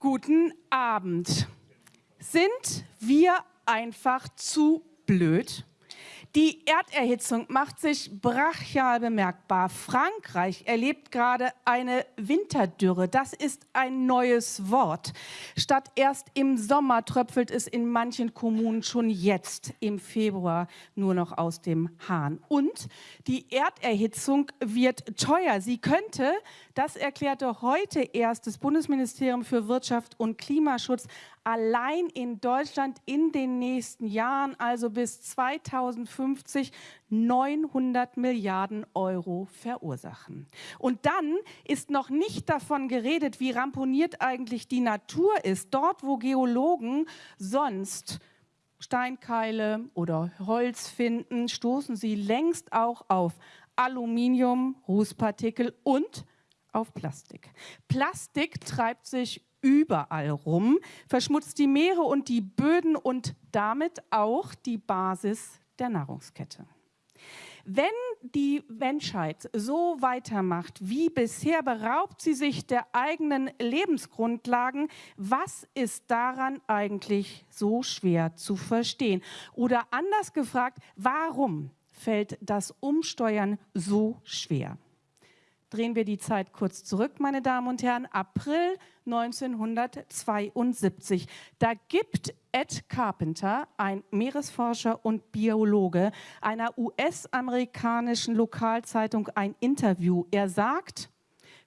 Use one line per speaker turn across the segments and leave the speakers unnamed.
Guten Abend. Sind wir einfach zu blöd? Die Erderhitzung macht sich brachial bemerkbar. Frankreich erlebt gerade eine Winterdürre. Das ist ein neues Wort. Statt erst im Sommer tröpfelt es in manchen Kommunen schon jetzt im Februar nur noch aus dem Hahn. Und die Erderhitzung wird teuer. Sie könnte, das erklärte heute erst das Bundesministerium für Wirtschaft und Klimaschutz, allein in Deutschland in den nächsten Jahren, also bis 2050, 900 Milliarden Euro verursachen. Und dann ist noch nicht davon geredet, wie ramponiert eigentlich die Natur ist. Dort, wo Geologen sonst Steinkeile oder Holz finden, stoßen sie längst auch auf Aluminium, Rußpartikel und auf Plastik. Plastik treibt sich überall rum, verschmutzt die Meere und die Böden und damit auch die Basis der Nahrungskette. Wenn die Menschheit so weitermacht wie bisher, beraubt sie sich der eigenen Lebensgrundlagen. Was ist daran eigentlich so schwer zu verstehen? Oder anders gefragt, warum fällt das Umsteuern so schwer? Drehen wir die Zeit kurz zurück, meine Damen und Herren, April 1972. Da gibt Ed Carpenter, ein Meeresforscher und Biologe, einer US-amerikanischen Lokalzeitung ein Interview. Er sagt,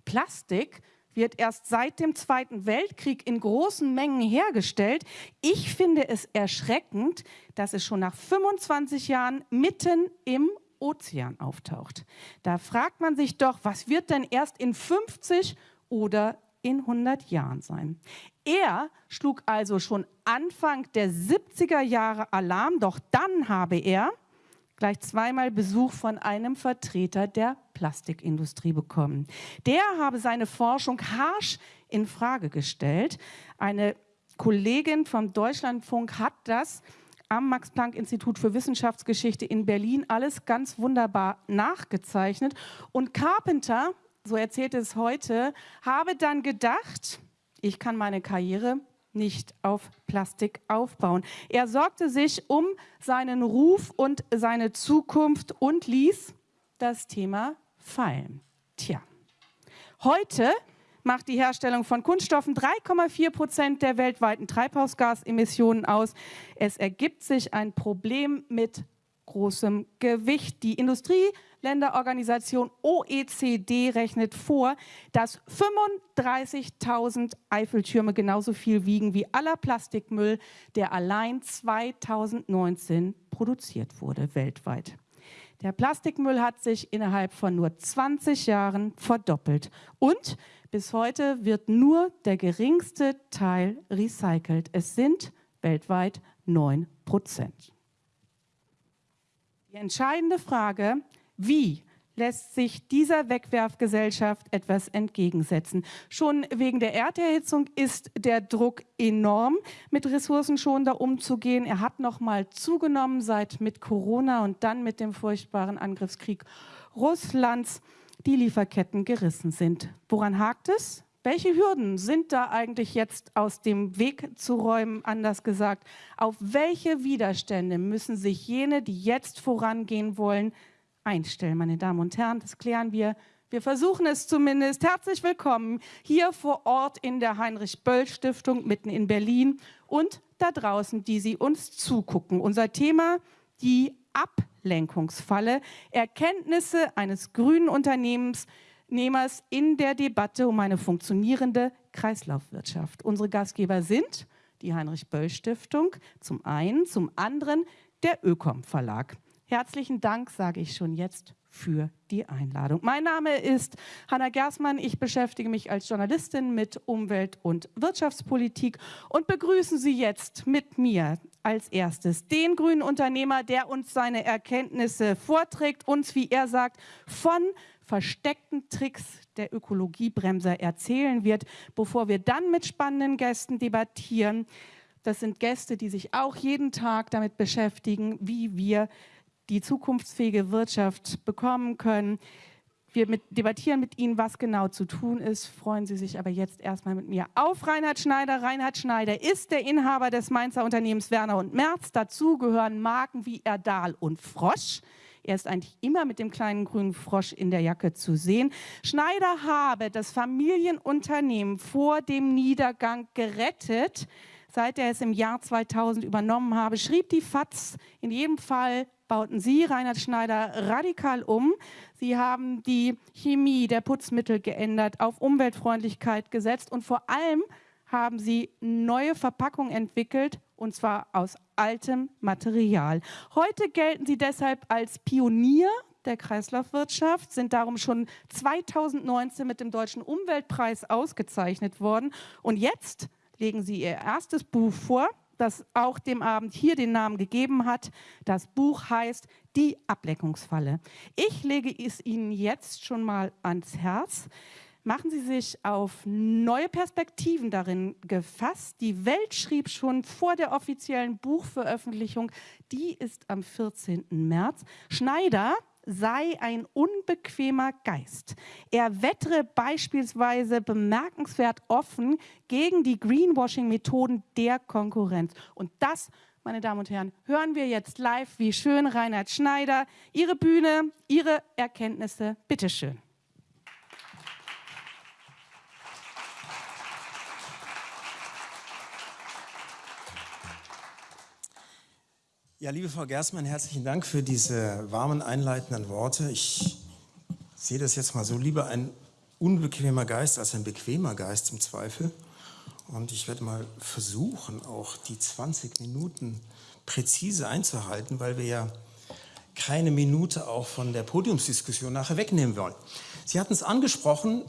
Plastik wird erst seit dem Zweiten Weltkrieg in großen Mengen hergestellt. Ich finde es erschreckend, dass es schon nach 25 Jahren mitten im Ozean auftaucht. Da fragt man sich doch, was wird denn erst in 50 oder in 100 Jahren sein? Er schlug also schon Anfang der 70er Jahre Alarm, doch dann habe er gleich zweimal Besuch von einem Vertreter der Plastikindustrie bekommen. Der habe seine Forschung harsch in Frage gestellt. Eine Kollegin vom Deutschlandfunk hat das am Max-Planck-Institut für Wissenschaftsgeschichte in Berlin alles ganz wunderbar nachgezeichnet. Und Carpenter, so erzählt es heute, habe dann gedacht, ich kann meine Karriere nicht auf Plastik aufbauen. Er sorgte sich um seinen Ruf und seine Zukunft und ließ das Thema fallen. Tja, heute macht die Herstellung von Kunststoffen 3,4 Prozent der weltweiten Treibhausgasemissionen aus. Es ergibt sich ein Problem mit großem Gewicht. Die Industrieländerorganisation OECD rechnet vor, dass 35.000 Eiffeltürme genauso viel wiegen wie aller Plastikmüll, der allein 2019 produziert wurde weltweit. Der Plastikmüll hat sich innerhalb von nur 20 Jahren verdoppelt. Und bis heute wird nur der geringste Teil recycelt. Es sind weltweit 9 Prozent. Die entscheidende Frage, wie lässt sich dieser Wegwerfgesellschaft etwas entgegensetzen. Schon wegen der Erderhitzung ist der Druck enorm, mit ressourcenschonender umzugehen. Er hat noch mal zugenommen seit mit Corona und dann mit dem furchtbaren Angriffskrieg Russlands die Lieferketten gerissen sind. Woran hakt es? Welche Hürden sind da eigentlich jetzt aus dem Weg zu räumen, anders gesagt? Auf welche Widerstände müssen sich jene, die jetzt vorangehen wollen, einstellen, meine Damen und Herren. Das klären wir. Wir versuchen es zumindest. Herzlich willkommen hier vor Ort in der Heinrich-Böll-Stiftung mitten in Berlin und da draußen, die Sie uns zugucken. Unser Thema, die Ablenkungsfalle, Erkenntnisse eines grünen Unternehmers in der Debatte um eine funktionierende Kreislaufwirtschaft. Unsere Gastgeber sind die Heinrich-Böll-Stiftung zum einen, zum anderen der Ökom Verlag. Herzlichen Dank, sage ich schon jetzt, für die Einladung. Mein Name ist Hanna Gersmann. Ich beschäftige mich als Journalistin mit Umwelt- und Wirtschaftspolitik und begrüßen Sie jetzt mit mir als erstes den grünen Unternehmer, der uns seine Erkenntnisse vorträgt, uns, wie er sagt, von versteckten Tricks der Ökologiebremser erzählen wird, bevor wir dann mit spannenden Gästen debattieren. Das sind Gäste, die sich auch jeden Tag damit beschäftigen, wie wir die zukunftsfähige Wirtschaft bekommen können. Wir mit, debattieren mit Ihnen, was genau zu tun ist. Freuen Sie sich aber jetzt erstmal mit mir auf Reinhard Schneider. Reinhard Schneider ist der Inhaber des Mainzer Unternehmens Werner und Merz. Dazu gehören Marken wie Erdal und Frosch. Er ist eigentlich immer mit dem kleinen grünen Frosch in der Jacke zu sehen. Schneider habe das Familienunternehmen vor dem Niedergang gerettet. Seit er es im Jahr 2000 übernommen habe, schrieb die FAZ in jedem Fall bauten Sie, Reinhard Schneider, radikal um. Sie haben die Chemie der Putzmittel geändert, auf Umweltfreundlichkeit gesetzt und vor allem haben Sie neue Verpackungen entwickelt, und zwar aus altem Material. Heute gelten Sie deshalb als Pionier der Kreislaufwirtschaft, sind darum schon 2019 mit dem Deutschen Umweltpreis ausgezeichnet worden. Und jetzt legen Sie Ihr erstes Buch vor, das auch dem Abend hier den Namen gegeben hat. Das Buch heißt Die Ableckungsfalle. Ich lege es Ihnen jetzt schon mal ans Herz. Machen Sie sich auf neue Perspektiven darin gefasst. Die Welt schrieb schon vor der offiziellen Buchveröffentlichung, die ist am 14. März. Schneider sei ein unbequemer Geist. Er wettere beispielsweise bemerkenswert offen gegen die Greenwashing-Methoden der Konkurrenz. Und das, meine Damen und Herren, hören wir jetzt live, wie schön Reinhard Schneider, Ihre Bühne, Ihre Erkenntnisse, bitteschön.
Ja, liebe Frau Gersmann, herzlichen Dank für diese warmen einleitenden Worte. Ich sehe das jetzt mal so, lieber ein unbequemer Geist als ein bequemer Geist im Zweifel. Und ich werde mal versuchen, auch die 20 Minuten präzise einzuhalten, weil wir ja keine Minute auch von der Podiumsdiskussion nachher wegnehmen wollen. Sie hatten es angesprochen,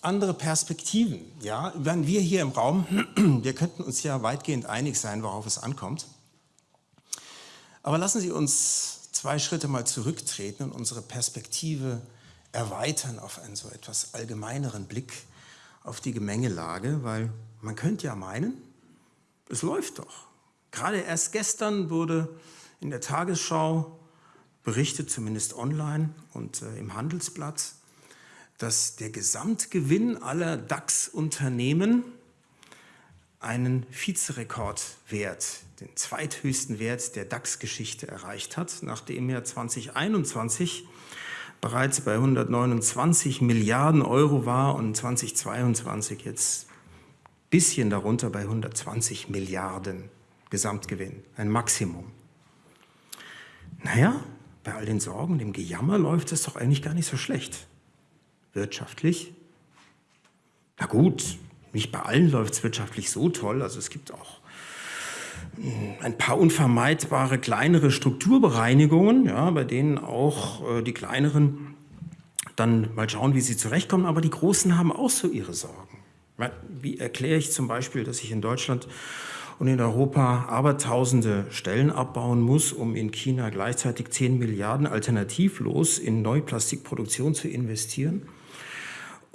andere Perspektiven. Ja, wenn wir hier im Raum, wir könnten uns ja weitgehend einig sein, worauf es ankommt. Aber lassen Sie uns zwei Schritte mal zurücktreten und unsere Perspektive erweitern auf einen so etwas allgemeineren Blick auf die Gemengelage, weil man könnte ja meinen, es läuft doch. Gerade erst gestern wurde in der Tagesschau berichtet, zumindest online und äh, im Handelsblatt, dass der Gesamtgewinn aller DAX-Unternehmen einen Vizerekordwert, den zweithöchsten Wert der DAX-Geschichte erreicht hat, nachdem er 2021 bereits bei 129 Milliarden Euro war und 2022 jetzt ein bisschen darunter bei 120 Milliarden Gesamtgewinn, ein Maximum. Naja, bei all den Sorgen, dem Gejammer läuft es doch eigentlich gar nicht so schlecht. Wirtschaftlich? Na gut, nicht bei allen läuft es wirtschaftlich so toll. Also es gibt auch hm, ein paar unvermeidbare kleinere Strukturbereinigungen, ja, bei denen auch äh, die kleineren dann mal schauen, wie sie zurechtkommen. Aber die Großen haben auch so ihre Sorgen. Wie erkläre ich zum Beispiel, dass ich in Deutschland und in Europa abertausende Stellen abbauen muss, um in China gleichzeitig 10 Milliarden alternativlos in Neuplastikproduktion zu investieren?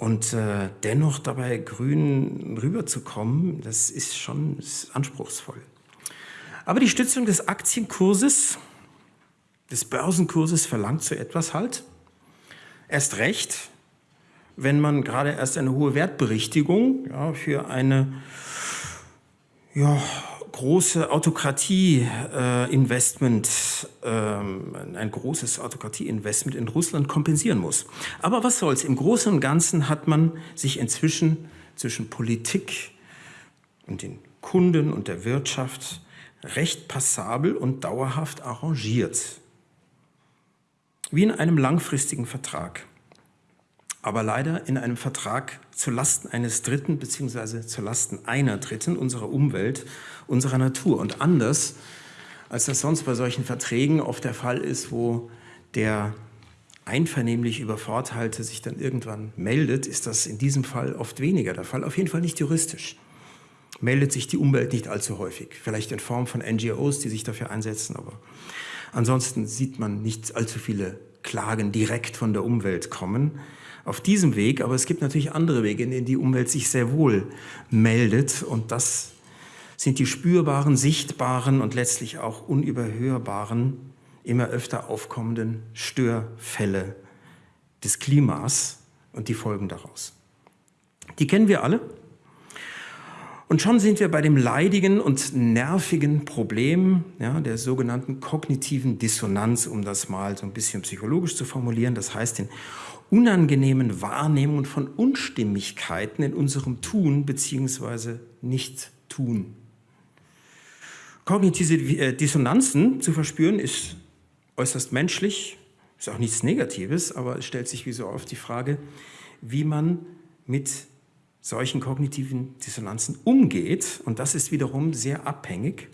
Und äh, dennoch dabei grün rüberzukommen, das ist schon ist anspruchsvoll. Aber die Stützung des Aktienkurses, des Börsenkurses verlangt so etwas halt. Erst recht, wenn man gerade erst eine hohe Wertberichtigung ja, für eine ja, große Autokratie-Investment, äh, ähm, ein großes Autokratie-Investment in Russland kompensieren muss. Aber was soll's? Im Großen und Ganzen hat man sich inzwischen zwischen Politik und den Kunden und der Wirtschaft recht passabel und dauerhaft arrangiert. Wie in einem langfristigen Vertrag aber leider in einem Vertrag zulasten eines Dritten bzw. zulasten einer Dritten unserer Umwelt, unserer Natur. Und anders, als das sonst bei solchen Verträgen oft der Fall ist, wo der einvernehmlich Übervorteilte sich dann irgendwann meldet, ist das in diesem Fall oft weniger der Fall, auf jeden Fall nicht juristisch. Meldet sich die Umwelt nicht allzu häufig, vielleicht in Form von NGOs, die sich dafür einsetzen, aber ansonsten sieht man nicht allzu viele Klagen direkt von der Umwelt kommen auf diesem Weg, aber es gibt natürlich andere Wege, in denen die Umwelt sich sehr wohl meldet und das sind die spürbaren, sichtbaren und letztlich auch unüberhörbaren, immer öfter aufkommenden Störfälle des Klimas und die Folgen daraus. Die kennen wir alle. Und schon sind wir bei dem leidigen und nervigen Problem ja, der sogenannten kognitiven Dissonanz, um das mal so ein bisschen psychologisch zu formulieren. Das heißt, den unangenehmen Wahrnehmungen von Unstimmigkeiten in unserem Tun bzw. Nicht-Tun. Kognitive äh, Dissonanzen zu verspüren ist äußerst menschlich, ist auch nichts Negatives, aber es stellt sich wie so oft die Frage, wie man mit solchen kognitiven Dissonanzen umgeht. Und das ist wiederum sehr abhängig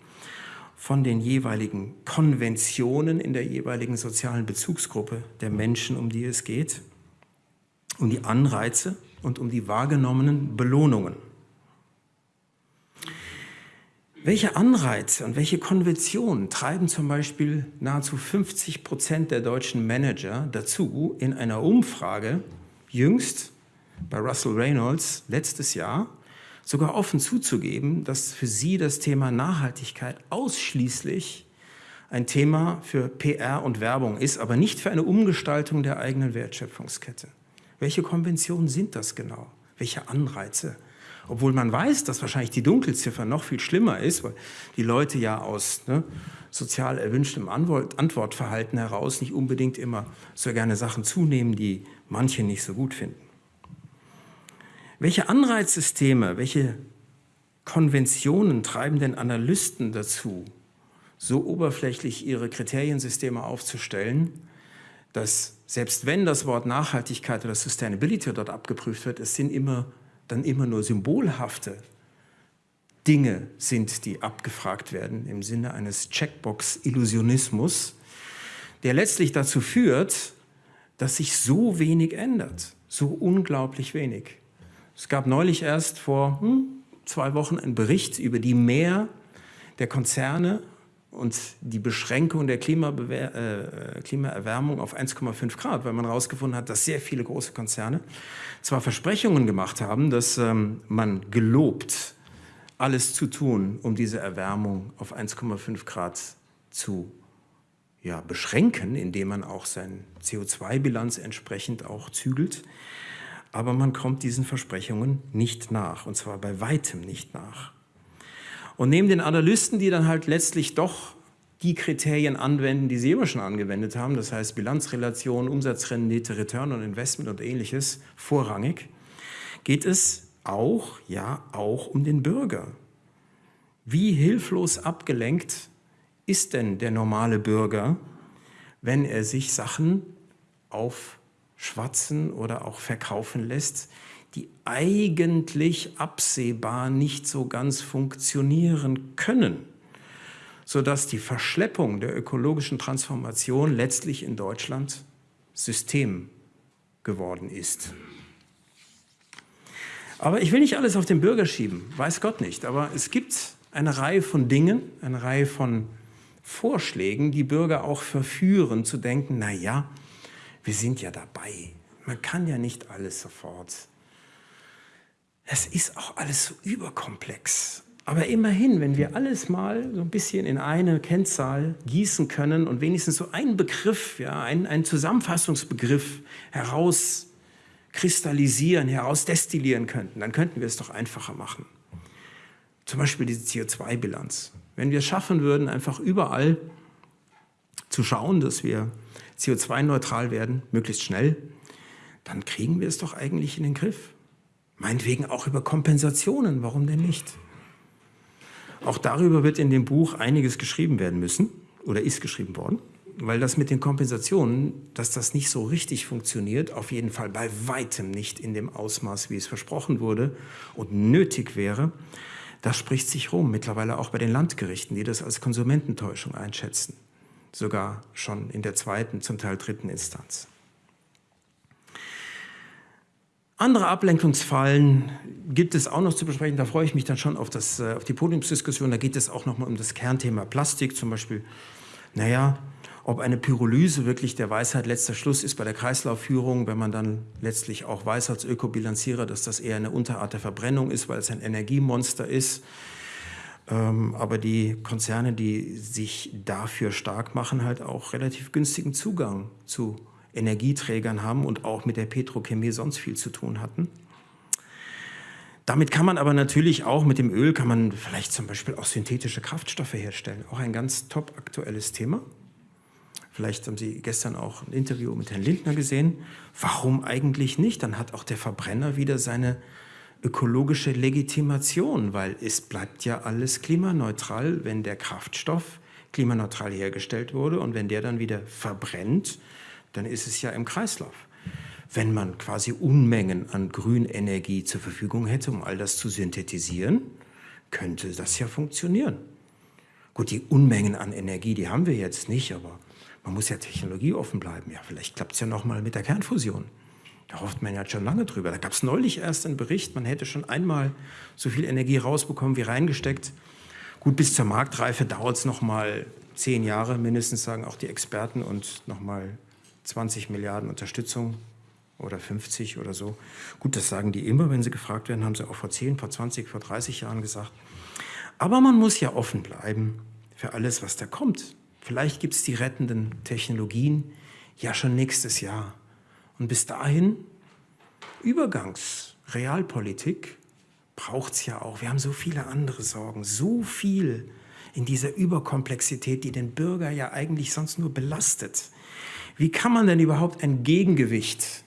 von den jeweiligen Konventionen in der jeweiligen sozialen Bezugsgruppe der Menschen, um die es geht, um die Anreize und um die wahrgenommenen Belohnungen. Welche Anreize und welche Konventionen treiben zum Beispiel nahezu 50 Prozent der deutschen Manager dazu, in einer Umfrage jüngst bei Russell Reynolds letztes Jahr sogar offen zuzugeben, dass für sie das Thema Nachhaltigkeit ausschließlich ein Thema für PR und Werbung ist, aber nicht für eine Umgestaltung der eigenen Wertschöpfungskette. Welche Konventionen sind das genau? Welche Anreize? Obwohl man weiß, dass wahrscheinlich die Dunkelziffer noch viel schlimmer ist, weil die Leute ja aus ne, sozial erwünschtem Antwortverhalten heraus nicht unbedingt immer so gerne Sachen zunehmen, die manche nicht so gut finden. Welche Anreizsysteme, welche Konventionen treiben denn Analysten dazu, so oberflächlich ihre Kriteriensysteme aufzustellen, dass selbst wenn das Wort Nachhaltigkeit oder Sustainability dort abgeprüft wird, es sind immer, dann immer nur symbolhafte Dinge sind, die abgefragt werden im Sinne eines Checkbox-Illusionismus, der letztlich dazu führt, dass sich so wenig ändert, so unglaublich wenig. Es gab neulich erst vor hm, zwei Wochen einen Bericht über die Mehr der Konzerne und die Beschränkung der äh, Klimaerwärmung auf 1,5 Grad, weil man herausgefunden hat, dass sehr viele große Konzerne zwar Versprechungen gemacht haben, dass ähm, man gelobt, alles zu tun, um diese Erwärmung auf 1,5 Grad zu ja, beschränken, indem man auch seine CO2-Bilanz entsprechend auch zügelt aber man kommt diesen Versprechungen nicht nach, und zwar bei weitem nicht nach. Und neben den Analysten, die dann halt letztlich doch die Kriterien anwenden, die sie immer schon angewendet haben, das heißt Bilanzrelation, Umsatzrendite, Return on Investment und ähnliches, vorrangig, geht es auch, ja, auch um den Bürger. Wie hilflos abgelenkt ist denn der normale Bürger, wenn er sich Sachen auf schwatzen oder auch verkaufen lässt, die eigentlich absehbar nicht so ganz funktionieren können, sodass die Verschleppung der ökologischen Transformation letztlich in Deutschland System geworden ist. Aber ich will nicht alles auf den Bürger schieben, weiß Gott nicht, aber es gibt eine Reihe von Dingen, eine Reihe von Vorschlägen, die Bürger auch verführen zu denken, na ja, wir sind ja dabei. Man kann ja nicht alles sofort. Es ist auch alles so überkomplex. Aber immerhin, wenn wir alles mal so ein bisschen in eine Kennzahl gießen können und wenigstens so einen Begriff, ja, einen, einen Zusammenfassungsbegriff herauskristallisieren, herausdestillieren könnten, dann könnten wir es doch einfacher machen. Zum Beispiel diese CO2-Bilanz. Wenn wir es schaffen würden, einfach überall zu schauen, dass wir CO2-neutral werden, möglichst schnell, dann kriegen wir es doch eigentlich in den Griff. Meinetwegen auch über Kompensationen, warum denn nicht? Auch darüber wird in dem Buch einiges geschrieben werden müssen oder ist geschrieben worden, weil das mit den Kompensationen, dass das nicht so richtig funktioniert, auf jeden Fall bei weitem nicht in dem Ausmaß, wie es versprochen wurde und nötig wäre, das spricht sich rum, mittlerweile auch bei den Landgerichten, die das als Konsumententäuschung einschätzen sogar schon in der zweiten, zum Teil dritten Instanz. Andere Ablenkungsfallen gibt es auch noch zu besprechen. Da freue ich mich dann schon auf, das, äh, auf die Podiumsdiskussion. Da geht es auch noch mal um das Kernthema Plastik. Zum Beispiel, naja, ob eine Pyrolyse wirklich der Weisheit letzter Schluss ist bei der Kreislaufführung, wenn man dann letztlich auch weiß als Ökobilanzierer, dass das eher eine Unterart der Verbrennung ist, weil es ein Energiemonster ist. Ähm, aber die Konzerne, die sich dafür stark machen, halt auch relativ günstigen Zugang zu Energieträgern haben und auch mit der Petrochemie sonst viel zu tun hatten. Damit kann man aber natürlich auch mit dem Öl kann man vielleicht zum Beispiel auch synthetische Kraftstoffe herstellen. Auch ein ganz top aktuelles Thema. Vielleicht haben Sie gestern auch ein Interview mit Herrn Lindner gesehen. Warum eigentlich nicht? Dann hat auch der Verbrenner wieder seine ökologische Legitimation, weil es bleibt ja alles klimaneutral, wenn der Kraftstoff klimaneutral hergestellt wurde und wenn der dann wieder verbrennt, dann ist es ja im Kreislauf. Wenn man quasi Unmengen an Grünenergie zur Verfügung hätte, um all das zu synthetisieren, könnte das ja funktionieren. Gut, die Unmengen an Energie, die haben wir jetzt nicht, aber man muss ja technologieoffen bleiben. Ja, vielleicht klappt es ja noch mal mit der Kernfusion. Da hofft man ja schon lange drüber. Da gab es neulich erst einen Bericht, man hätte schon einmal so viel Energie rausbekommen wie reingesteckt. Gut, bis zur Marktreife dauert es noch mal zehn Jahre mindestens, sagen auch die Experten, und noch mal 20 Milliarden Unterstützung oder 50 oder so. Gut, das sagen die immer, wenn sie gefragt werden, haben sie auch vor 10, vor 20, vor 30 Jahren gesagt. Aber man muss ja offen bleiben für alles, was da kommt. Vielleicht gibt es die rettenden Technologien ja schon nächstes Jahr. Und bis dahin, Übergangsrealpolitik braucht es ja auch. Wir haben so viele andere Sorgen, so viel in dieser Überkomplexität, die den Bürger ja eigentlich sonst nur belastet. Wie kann man denn überhaupt ein Gegengewicht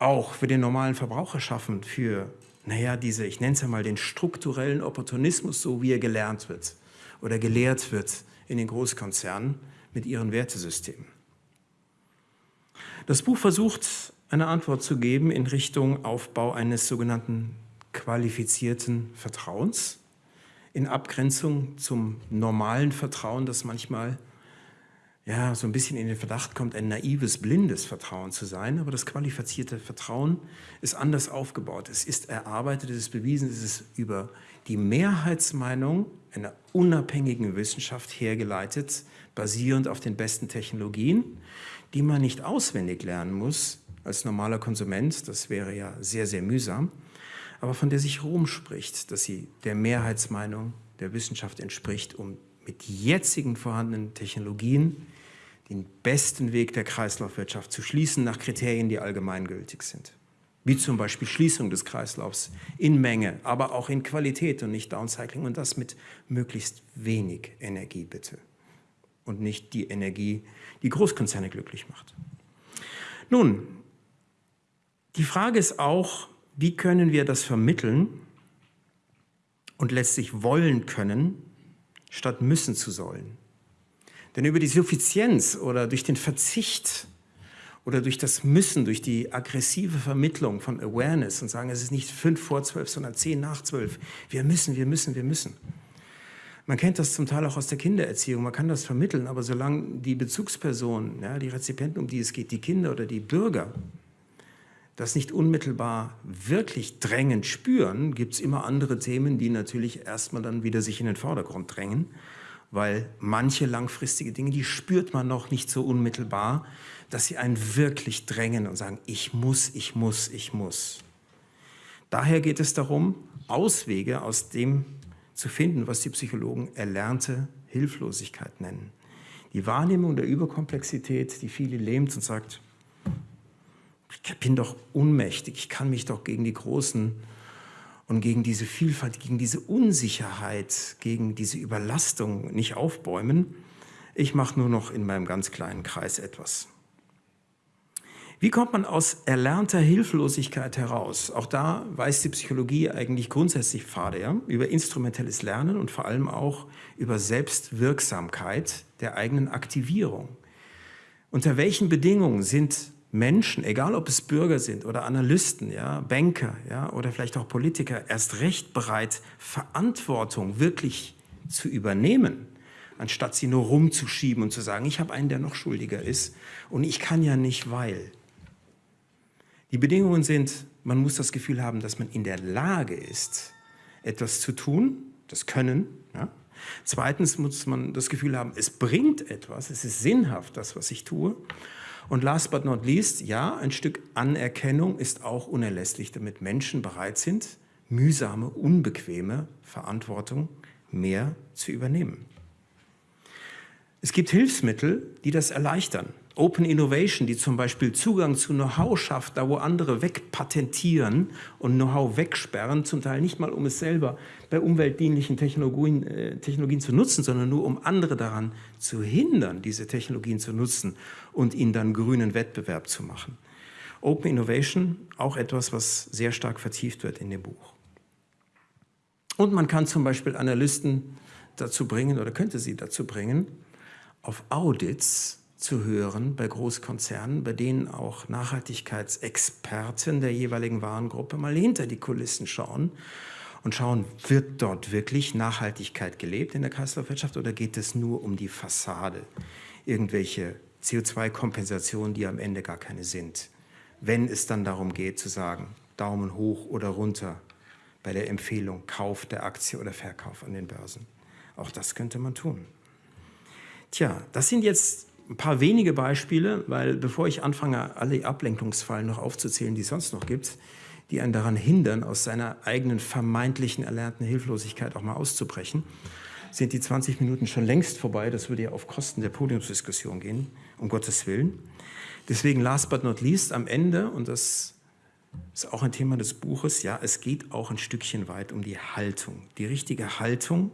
auch für den normalen Verbraucher schaffen, für, naja, diese, ich nenne es ja mal den strukturellen Opportunismus, so wie er gelernt wird oder gelehrt wird in den Großkonzernen mit ihren Wertesystemen? Das Buch versucht, eine Antwort zu geben in Richtung Aufbau eines sogenannten qualifizierten Vertrauens, in Abgrenzung zum normalen Vertrauen, das manchmal ja, so ein bisschen in den Verdacht kommt, ein naives, blindes Vertrauen zu sein. Aber das qualifizierte Vertrauen ist anders aufgebaut. Es ist erarbeitet, es ist bewiesen, es ist über die Mehrheitsmeinung einer unabhängigen Wissenschaft hergeleitet, basierend auf den besten Technologien die man nicht auswendig lernen muss als normaler Konsument, das wäre ja sehr, sehr mühsam, aber von der sich Rom spricht, dass sie der Mehrheitsmeinung der Wissenschaft entspricht, um mit jetzigen vorhandenen Technologien den besten Weg der Kreislaufwirtschaft zu schließen nach Kriterien, die allgemeingültig sind. Wie zum Beispiel Schließung des Kreislaufs in Menge, aber auch in Qualität und nicht Downcycling und das mit möglichst wenig Energie bitte und nicht die Energie, die Großkonzerne glücklich macht. Nun, die Frage ist auch, wie können wir das vermitteln und letztlich wollen können, statt müssen zu sollen. Denn über die Suffizienz oder durch den Verzicht oder durch das Müssen, durch die aggressive Vermittlung von Awareness und sagen, es ist nicht fünf vor zwölf, sondern zehn nach zwölf. Wir müssen, wir müssen, wir müssen. Man kennt das zum Teil auch aus der Kindererziehung, man kann das vermitteln, aber solange die Bezugspersonen, ja, die Rezipienten, um die es geht, die Kinder oder die Bürger, das nicht unmittelbar wirklich drängend spüren, gibt es immer andere Themen, die natürlich erstmal dann wieder sich in den Vordergrund drängen, weil manche langfristige Dinge, die spürt man noch nicht so unmittelbar, dass sie einen wirklich drängen und sagen, ich muss, ich muss, ich muss. Daher geht es darum, Auswege aus dem zu finden, was die Psychologen erlernte Hilflosigkeit nennen. Die Wahrnehmung der Überkomplexität, die viele lähmt und sagt, ich bin doch unmächtig, ich kann mich doch gegen die Großen und gegen diese Vielfalt, gegen diese Unsicherheit, gegen diese Überlastung nicht aufbäumen. Ich mache nur noch in meinem ganz kleinen Kreis etwas. Wie kommt man aus erlernter Hilflosigkeit heraus? Auch da weist die Psychologie eigentlich grundsätzlich Pfade ja? über instrumentelles Lernen und vor allem auch über Selbstwirksamkeit der eigenen Aktivierung. Unter welchen Bedingungen sind Menschen, egal ob es Bürger sind oder Analysten, ja, Banker ja, oder vielleicht auch Politiker, erst recht bereit, Verantwortung wirklich zu übernehmen, anstatt sie nur rumzuschieben und zu sagen, ich habe einen, der noch schuldiger ist und ich kann ja nicht, weil. Die Bedingungen sind, man muss das Gefühl haben, dass man in der Lage ist, etwas zu tun, das Können. Ja? Zweitens muss man das Gefühl haben, es bringt etwas, es ist sinnhaft, das, was ich tue. Und last but not least, ja, ein Stück Anerkennung ist auch unerlässlich, damit Menschen bereit sind, mühsame, unbequeme Verantwortung mehr zu übernehmen. Es gibt Hilfsmittel, die das erleichtern. Open Innovation, die zum Beispiel Zugang zu Know-how schafft, da wo andere wegpatentieren und Know-how wegsperren, zum Teil nicht mal um es selber bei umweltdienlichen Technologien, äh, Technologien zu nutzen, sondern nur um andere daran zu hindern, diese Technologien zu nutzen und ihnen dann grünen Wettbewerb zu machen. Open Innovation, auch etwas, was sehr stark vertieft wird in dem Buch. Und man kann zum Beispiel Analysten dazu bringen oder könnte sie dazu bringen, auf Audits zu hören bei Großkonzernen, bei denen auch Nachhaltigkeitsexperten der jeweiligen Warengruppe mal hinter die Kulissen schauen und schauen, wird dort wirklich Nachhaltigkeit gelebt in der Kreislaufwirtschaft oder geht es nur um die Fassade, irgendwelche CO2-Kompensationen, die am Ende gar keine sind. Wenn es dann darum geht zu sagen, Daumen hoch oder runter bei der Empfehlung Kauf der Aktie oder Verkauf an den Börsen. Auch das könnte man tun. Tja, das sind jetzt ein paar wenige Beispiele, weil bevor ich anfange, alle Ablenkungsfallen noch aufzuzählen, die es sonst noch gibt, die einen daran hindern, aus seiner eigenen vermeintlichen erlernten Hilflosigkeit auch mal auszubrechen, sind die 20 Minuten schon längst vorbei. Das würde ja auf Kosten der Podiumsdiskussion gehen, um Gottes Willen. Deswegen last but not least am Ende, und das ist auch ein Thema des Buches, ja, es geht auch ein Stückchen weit um die Haltung. Die richtige Haltung,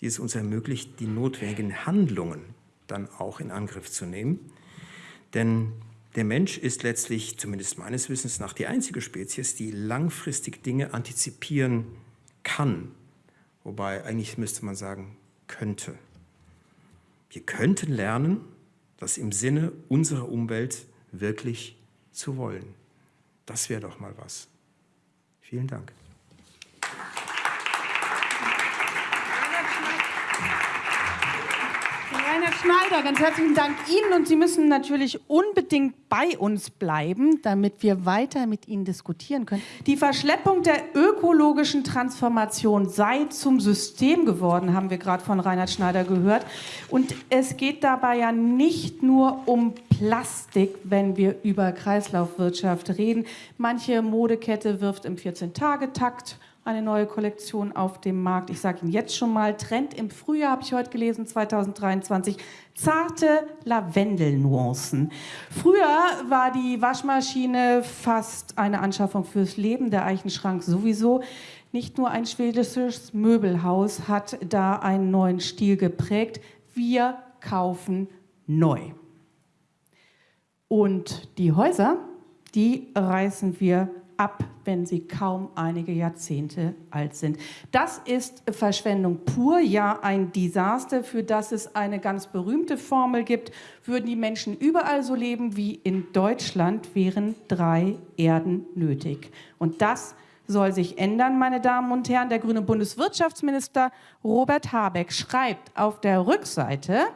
die es uns ermöglicht, die notwendigen Handlungen dann auch in Angriff zu nehmen. Denn der Mensch ist letztlich, zumindest meines Wissens nach, die einzige Spezies, die langfristig Dinge antizipieren kann. Wobei eigentlich müsste man sagen, könnte. Wir könnten lernen, das im Sinne unserer Umwelt wirklich zu wollen. Das wäre doch mal was. Vielen Dank.
Rainer Schneider, ganz herzlichen Dank Ihnen und Sie müssen natürlich unbedingt bei uns bleiben, damit wir weiter mit Ihnen diskutieren können. Die Verschleppung der ökologischen Transformation sei zum System geworden, haben wir gerade von Reinhard Schneider gehört. Und es geht dabei ja nicht nur um Plastik, wenn wir über Kreislaufwirtschaft reden. Manche Modekette wirft im 14-Tage-Takt eine neue Kollektion auf dem Markt. Ich sage Ihnen jetzt schon mal, Trend im Frühjahr, habe ich heute gelesen, 2023, zarte Lavendelnuancen. Früher war die Waschmaschine fast eine Anschaffung fürs Leben, der Eichenschrank sowieso. Nicht nur ein schwedisches Möbelhaus hat da einen neuen Stil geprägt. Wir kaufen neu. Und die Häuser, die reißen wir ab, wenn sie kaum einige Jahrzehnte alt sind. Das ist Verschwendung pur, ja ein Desaster, für das es eine ganz berühmte Formel gibt. Würden die Menschen überall so leben wie in Deutschland, wären drei Erden nötig. Und das soll sich ändern, meine Damen und Herren. Der grüne Bundeswirtschaftsminister Robert Habeck schreibt auf der Rückseite,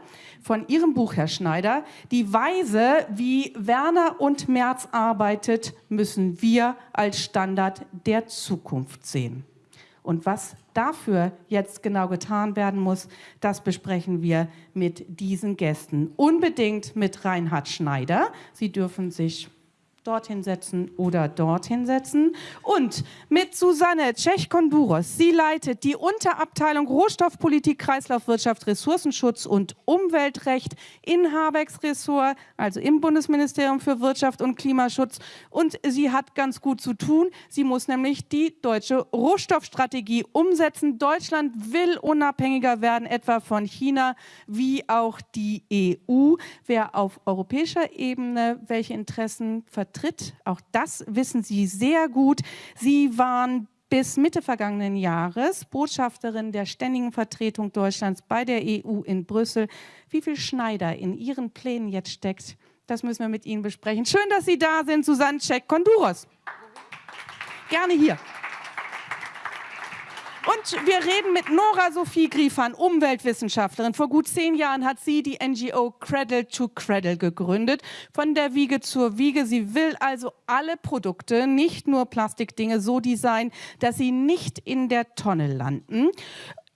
von Ihrem Buch, Herr Schneider. Die Weise, wie Werner und Merz arbeitet, müssen wir als Standard der Zukunft sehen. Und was dafür jetzt genau getan werden muss, das besprechen wir mit diesen Gästen. Unbedingt mit Reinhard Schneider. Sie dürfen sich dorthin setzen oder dorthin setzen. Und mit Susanne Tschech-Konduros. Sie leitet die Unterabteilung Rohstoffpolitik, Kreislaufwirtschaft, Ressourcenschutz und Umweltrecht in Habecks Ressort, also im Bundesministerium für Wirtschaft und Klimaschutz. Und sie hat ganz gut zu tun. Sie muss nämlich die deutsche Rohstoffstrategie umsetzen. Deutschland will unabhängiger werden, etwa von China, wie auch die EU. Wer auf europäischer Ebene welche Interessen vertritt, vertritt. Auch das wissen Sie sehr gut. Sie waren bis Mitte vergangenen Jahres Botschafterin der Ständigen Vertretung Deutschlands bei der EU in Brüssel. Wie viel Schneider in Ihren Plänen jetzt steckt, das müssen wir mit Ihnen besprechen. Schön, dass Sie da sind, Susanne Cech-Konduros. Gerne hier. Und wir reden mit Nora Sophie Griefan, Umweltwissenschaftlerin. Vor gut zehn Jahren hat sie die NGO Cradle to Cradle gegründet. Von der Wiege zur Wiege. Sie will also alle Produkte, nicht nur Plastikdinge, so designen, dass sie nicht in der Tonne landen.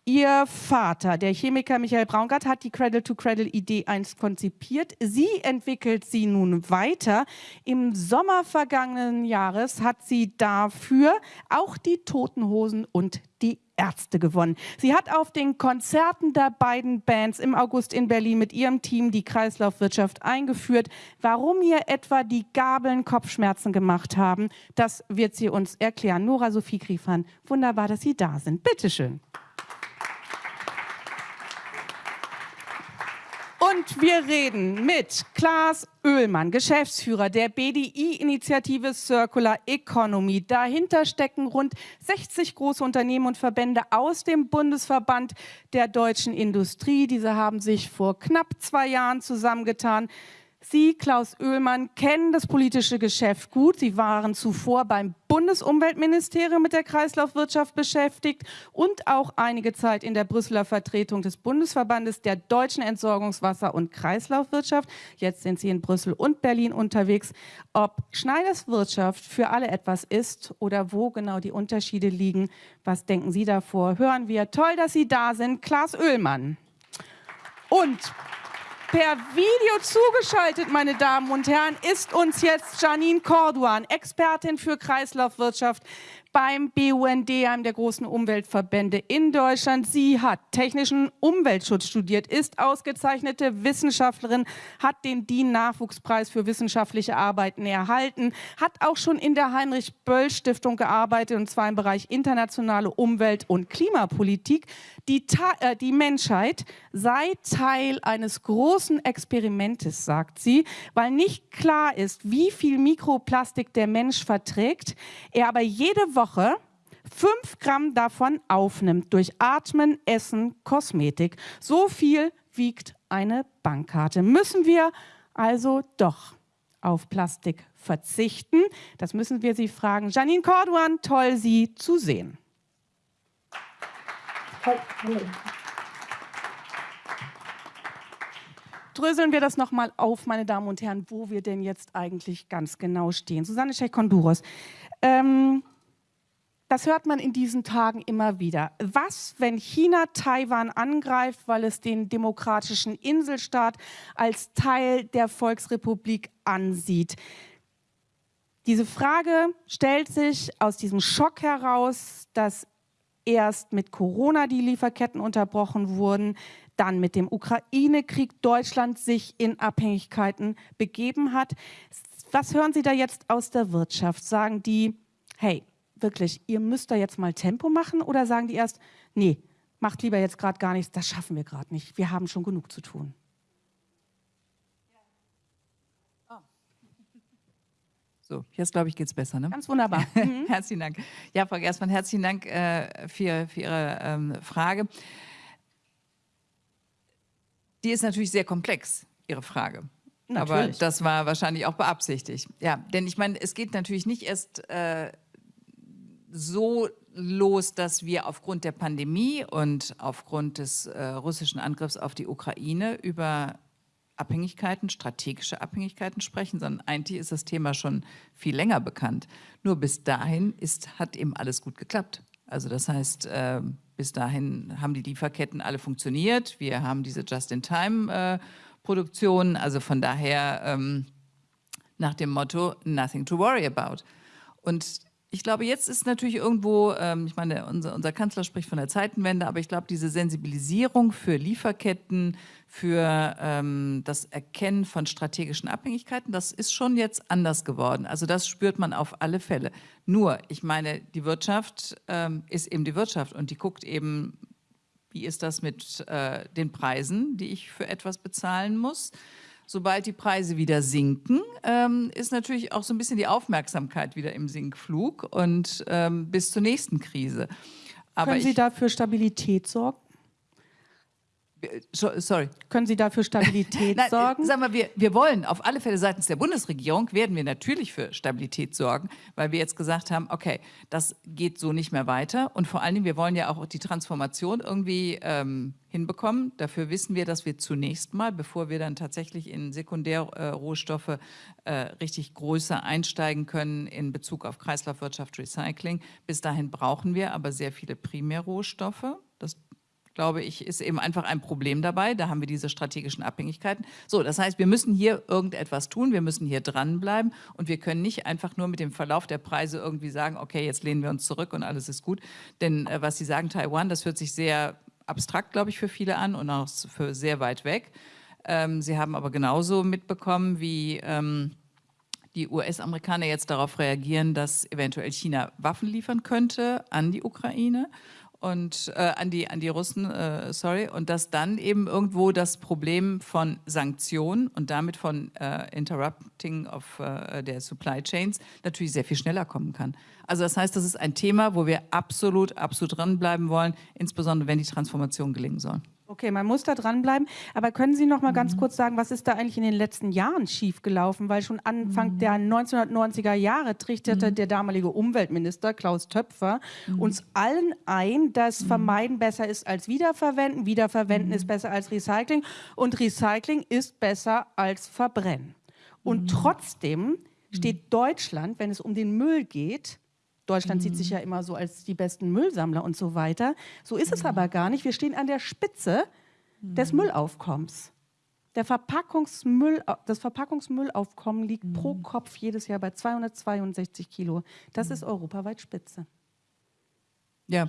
Ihr Vater, der Chemiker Michael Braungart, hat die Cradle-to-Cradle-Idee einst konzipiert. Sie entwickelt sie nun weiter. Im Sommer vergangenen Jahres hat sie dafür auch die Toten Hosen und die Ärzte gewonnen. Sie hat auf den Konzerten der beiden Bands im August in Berlin mit ihrem Team die Kreislaufwirtschaft eingeführt. Warum ihr etwa die Gabeln Kopfschmerzen gemacht haben, das wird sie uns erklären. Nora Sophie Griefan, wunderbar, dass Sie da sind. Bitte schön. Und wir reden mit Klaas Oehlmann, Geschäftsführer der BDI-Initiative Circular Economy. Dahinter stecken rund 60 große Unternehmen und Verbände aus dem Bundesverband der deutschen Industrie. Diese haben sich vor knapp zwei Jahren zusammengetan. Sie, Klaus Oehlmann, kennen das politische Geschäft gut. Sie waren zuvor beim Bundesumweltministerium mit der Kreislaufwirtschaft beschäftigt und auch einige Zeit in der Brüsseler Vertretung des Bundesverbandes der deutschen Entsorgungswasser- und Kreislaufwirtschaft. Jetzt sind Sie in Brüssel und Berlin unterwegs. Ob Schneiders Wirtschaft für alle etwas ist oder wo genau die Unterschiede liegen, was denken Sie davor? Hören wir. Toll, dass Sie da sind. Klaus Oehlmann. Und Per Video zugeschaltet, meine Damen und Herren, ist uns jetzt Janine Corduan, Expertin für Kreislaufwirtschaft beim BUND, einem der großen Umweltverbände in Deutschland. Sie hat technischen Umweltschutz studiert, ist ausgezeichnete Wissenschaftlerin, hat den DIN-Nachwuchspreis für wissenschaftliche Arbeiten erhalten, hat auch schon in der Heinrich-Böll-Stiftung gearbeitet, und zwar im Bereich internationale Umwelt- und Klimapolitik. Die, äh, die Menschheit sei Teil eines großen Experimentes, sagt sie, weil nicht klar ist, wie viel Mikroplastik der Mensch verträgt, er aber jede Woche fünf Gramm davon aufnimmt durch Atmen, Essen, Kosmetik. So viel wiegt eine Bankkarte. Müssen wir also doch auf Plastik verzichten? Das müssen wir Sie fragen. Janine Corduan, toll, Sie zu sehen. Dröseln wir das nochmal auf, meine Damen und Herren, wo wir denn jetzt eigentlich ganz genau stehen. Susanne Schech-Konduros. Ähm, das hört man in diesen Tagen immer wieder. Was, wenn China Taiwan angreift, weil es den demokratischen Inselstaat als Teil der Volksrepublik ansieht? Diese Frage stellt sich aus diesem Schock heraus, dass erst mit Corona die Lieferketten unterbrochen wurden, dann mit dem Ukraine-Krieg Deutschland sich in Abhängigkeiten begeben hat. Was hören Sie da jetzt aus der Wirtschaft? Sagen die, hey, wirklich, ihr müsst da jetzt mal Tempo machen oder sagen die erst, nee, macht lieber jetzt gerade gar nichts, das schaffen wir gerade nicht, wir haben schon genug zu tun.
So, jetzt glaube ich, geht es besser. Ne?
Ganz wunderbar.
Mhm. herzlichen Dank. Ja, Frau Gerstmann, herzlichen Dank äh, für, für, Ihre ähm, Frage. Die ist natürlich sehr komplex, Ihre Frage. Natürlich. Aber das war wahrscheinlich auch beabsichtigt. Ja, denn ich meine, es geht natürlich nicht erst äh, so los, dass wir aufgrund der Pandemie und aufgrund des äh, russischen Angriffs auf die Ukraine über Abhängigkeiten, strategische Abhängigkeiten sprechen, sondern eigentlich ist das Thema schon viel länger bekannt. Nur bis dahin ist, hat eben alles gut geklappt. Also das heißt, äh, bis dahin haben die Lieferketten alle funktioniert. Wir haben diese Just-in-Time-Produktion. Äh, also von daher ähm, nach dem Motto, nothing to worry about. Und ich glaube, jetzt ist natürlich irgendwo, ähm, ich meine, unser, unser, Kanzler spricht von der Zeitenwende, aber ich glaube, diese Sensibilisierung für Lieferketten, für ähm, das Erkennen von strategischen Abhängigkeiten, das ist schon jetzt anders geworden. Also das spürt man auf alle Fälle. Nur, ich meine, die Wirtschaft ähm, ist eben die Wirtschaft und die guckt eben, wie ist das mit äh, den Preisen, die ich für etwas bezahlen muss sobald die Preise wieder sinken, ähm, ist natürlich auch so ein bisschen die Aufmerksamkeit wieder im Sinkflug und ähm, bis zur nächsten Krise.
Aber Können Sie dafür Stabilität sorgen?
Sorry.
Können Sie dafür Stabilität Nein, sorgen?
Sagen wir, wir, wir wollen auf alle Fälle seitens der Bundesregierung werden wir natürlich für Stabilität sorgen, weil wir jetzt gesagt haben, okay, das geht so nicht mehr weiter und vor allen Dingen, wir wollen ja auch die Transformation irgendwie ähm, hinbekommen. Dafür wissen wir, dass wir zunächst mal, bevor wir dann tatsächlich in Sekundärrohstoffe äh, richtig größer einsteigen können in Bezug auf Kreislaufwirtschaft, Recycling, bis dahin brauchen wir aber sehr viele Primärrohstoffe. Glaube ich, ist eben einfach ein Problem dabei. Da haben wir diese strategischen Abhängigkeiten. So, das heißt, wir müssen hier irgendetwas tun, wir müssen hier dranbleiben und wir können nicht einfach nur mit dem Verlauf der Preise irgendwie sagen, okay, jetzt lehnen wir uns zurück und alles ist gut. Denn äh, was Sie sagen, Taiwan, das hört sich sehr abstrakt, glaube ich, für viele an und auch für sehr weit weg. Ähm, Sie haben aber genauso mitbekommen, wie ähm, die US-Amerikaner jetzt darauf reagieren, dass eventuell China Waffen liefern könnte an die Ukraine und äh, an die an die Russen, äh, sorry, und dass dann eben irgendwo das Problem von Sanktionen und damit von äh, Interrupting of äh, der Supply Chains natürlich sehr viel schneller kommen kann. Also das heißt, das ist ein Thema, wo wir absolut, absolut dranbleiben wollen, insbesondere wenn die Transformation gelingen soll.
Okay, man muss da dranbleiben. Aber können Sie noch mal ganz mhm. kurz sagen, was ist da eigentlich in den letzten Jahren schiefgelaufen? Weil schon Anfang mhm. der 1990er Jahre trichterte mhm. der damalige Umweltminister Klaus Töpfer mhm. uns allen ein, dass mhm. Vermeiden besser ist als Wiederverwenden, Wiederverwenden ist mhm. besser als Recycling und Recycling ist besser als Verbrennen. Und trotzdem steht Deutschland, wenn es um den Müll geht, Deutschland mhm. sieht sich ja immer so als die besten Müllsammler und so weiter. So ist es mhm. aber gar nicht. Wir stehen an der Spitze mhm. des Müllaufkommens. Der Verpackungsmüll, das Verpackungsmüllaufkommen liegt mhm. pro Kopf jedes Jahr bei 262 Kilo. Das ist mhm. europaweit Spitze.
Ja,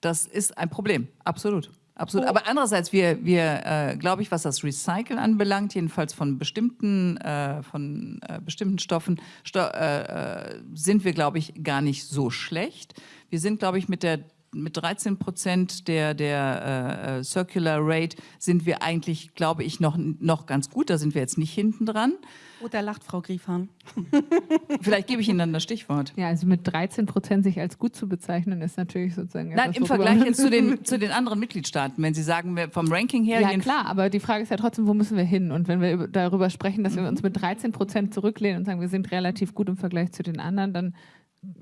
das ist ein Problem, absolut. Absolut. Oh. Aber andererseits, wir, wir äh, glaube ich, was das Recyceln anbelangt, jedenfalls von bestimmten, äh, von, äh, bestimmten Stoffen, sto äh, äh, sind wir, glaube ich, gar nicht so schlecht. Wir sind, glaube ich, mit der mit 13 Prozent der, der äh, Circular Rate sind wir eigentlich, glaube ich, noch, noch ganz gut. Da sind wir jetzt nicht hinten dran.
Oh, da lacht Frau Griefhahn.
Vielleicht gebe ich Ihnen dann das Stichwort.
Ja, also mit 13 Prozent sich als gut zu bezeichnen, ist natürlich sozusagen.
Nein, im Vergleich jetzt zu den, zu den anderen Mitgliedstaaten, wenn Sie sagen, vom Ranking her.
Ja, klar, aber die Frage ist ja trotzdem, wo müssen wir hin? Und wenn wir darüber sprechen, dass wir uns mit 13 Prozent zurücklehnen und sagen, wir sind relativ gut im Vergleich zu den anderen, dann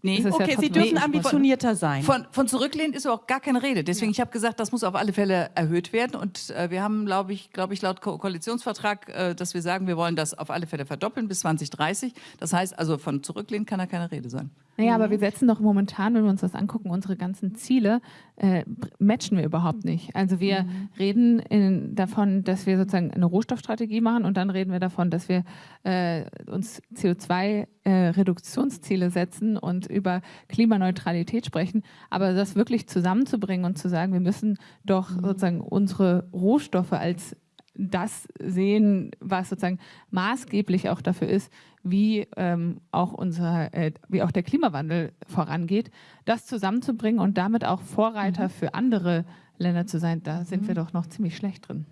Nee. Okay, ja Sie dürfen ambitionierter sein.
Von, von zurücklehnen ist auch gar keine Rede. Deswegen, ja. ich habe gesagt, das muss auf alle Fälle erhöht werden. Und äh, wir haben, glaube ich, glaube ich, laut Ko Koalitionsvertrag, äh, dass wir sagen, wir wollen das auf alle Fälle verdoppeln bis 2030. Das heißt also, von zurücklehnen kann da keine Rede sein.
Naja, aber wir setzen doch momentan, wenn wir uns das angucken, unsere ganzen Ziele äh, matchen wir überhaupt nicht. Also wir mhm. reden in, davon, dass wir sozusagen eine Rohstoffstrategie machen und dann reden wir davon, dass wir äh, uns CO2-Reduktionsziele äh, setzen und über Klimaneutralität sprechen. Aber das wirklich zusammenzubringen und zu sagen, wir müssen doch mhm. sozusagen unsere Rohstoffe als das sehen, was sozusagen maßgeblich auch dafür ist, wie ähm, auch unser, äh, wie auch der Klimawandel vorangeht, das zusammenzubringen und damit auch Vorreiter mhm. für andere Länder zu sein, da sind mhm. wir doch noch ziemlich schlecht drin.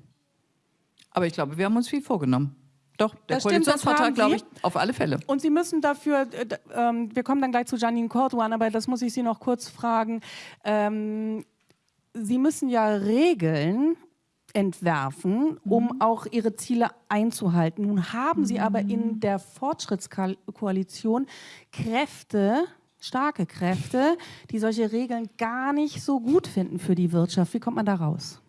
Aber ich glaube, wir haben uns viel vorgenommen. Doch, der das Koalitionsvertrag, glaube ich, auf alle Fälle.
Und Sie müssen dafür, äh, äh, wir kommen dann gleich zu Janine Corduan, aber das muss ich Sie noch kurz fragen. Ähm, Sie müssen ja Regeln entwerfen, um mhm. auch ihre Ziele einzuhalten. Nun haben mhm. sie aber in mhm. der Fortschrittskoalition Kräfte, starke Kräfte, die solche Regeln gar nicht so gut finden für die Wirtschaft. Wie kommt man da raus?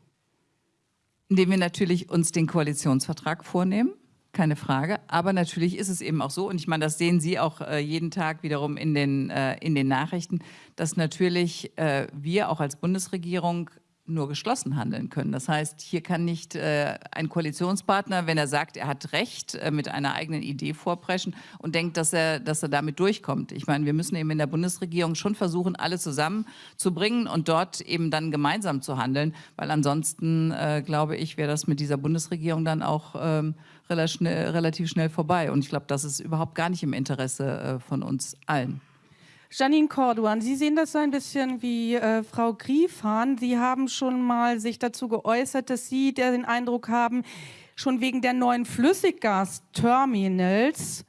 Indem wir natürlich uns den Koalitionsvertrag vornehmen keine Frage. Aber natürlich ist es eben auch so, und ich meine, das sehen Sie auch äh, jeden Tag wiederum in den, äh, in den Nachrichten, dass natürlich äh, wir auch als Bundesregierung nur geschlossen handeln können. Das heißt, hier kann nicht äh, ein Koalitionspartner, wenn er sagt, er hat Recht, äh, mit einer eigenen Idee vorpreschen und denkt, dass er, dass er damit durchkommt. Ich meine, wir müssen eben in der Bundesregierung schon versuchen, alle zusammenzubringen und dort eben dann gemeinsam zu handeln, weil ansonsten, äh, glaube ich, wäre das mit dieser Bundesregierung dann auch ähm, relativ, schnell, relativ schnell vorbei. Und ich glaube, das ist überhaupt gar nicht im Interesse äh, von uns allen.
Janine Corduan, Sie sehen das so ein bisschen wie äh, Frau Griefhahn. Sie haben schon mal sich dazu geäußert, dass Sie den Eindruck haben, schon wegen der neuen Flüssiggasterminals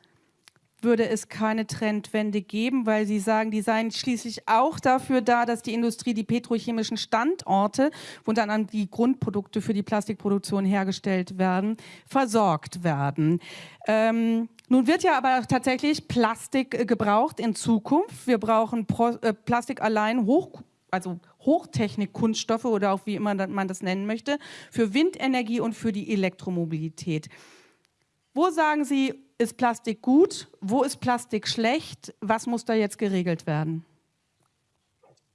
würde es keine Trendwende geben, weil Sie sagen, die seien schließlich auch dafür da, dass die Industrie die petrochemischen Standorte, wo dann die Grundprodukte für die Plastikproduktion hergestellt werden, versorgt werden. Ähm, nun wird ja aber tatsächlich Plastik äh, gebraucht in Zukunft. Wir brauchen Pro äh, Plastik allein hoch, also Hochtechnik-Kunststoffe oder auch wie immer man das nennen möchte, für Windenergie und für die Elektromobilität. Wo sagen Sie, ist Plastik gut? Wo ist Plastik schlecht? Was muss da jetzt geregelt werden?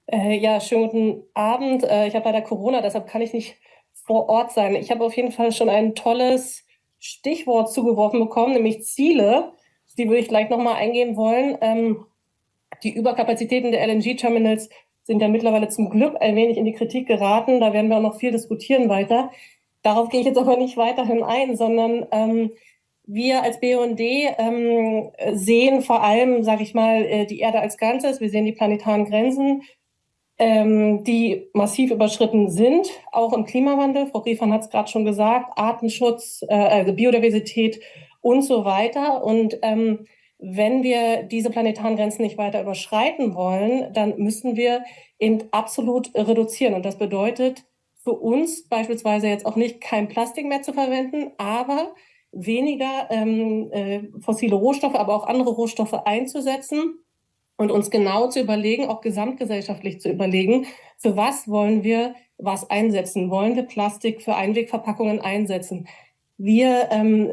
Äh, ja, schönen guten Abend. Äh, ich habe leider Corona, deshalb kann ich nicht vor Ort sein. Ich habe auf jeden Fall schon ein tolles Stichwort zugeworfen bekommen, nämlich Ziele. Die würde ich gleich nochmal eingehen wollen. Ähm, die Überkapazitäten der LNG-Terminals sind ja mittlerweile zum Glück ein wenig in die Kritik geraten. Da werden wir auch noch viel diskutieren weiter. Darauf gehe ich jetzt aber nicht weiterhin ein, sondern ähm, wir als BUND ähm, sehen vor allem, sage ich mal, äh, die Erde als Ganzes. Wir sehen die planetaren Grenzen, ähm, die massiv überschritten sind, auch im Klimawandel. Frau Griefern hat es gerade schon gesagt, Artenschutz, äh, also Biodiversität und so weiter. Und ähm, wenn wir diese planetaren Grenzen nicht weiter überschreiten wollen, dann müssen wir eben absolut reduzieren. Und das bedeutet für uns beispielsweise jetzt auch nicht kein Plastik mehr zu verwenden, aber weniger ähm, äh, fossile Rohstoffe, aber auch andere Rohstoffe einzusetzen und uns genau zu überlegen, auch gesamtgesellschaftlich zu überlegen, für was wollen wir was einsetzen? Wollen wir Plastik für Einwegverpackungen einsetzen? Wir ähm,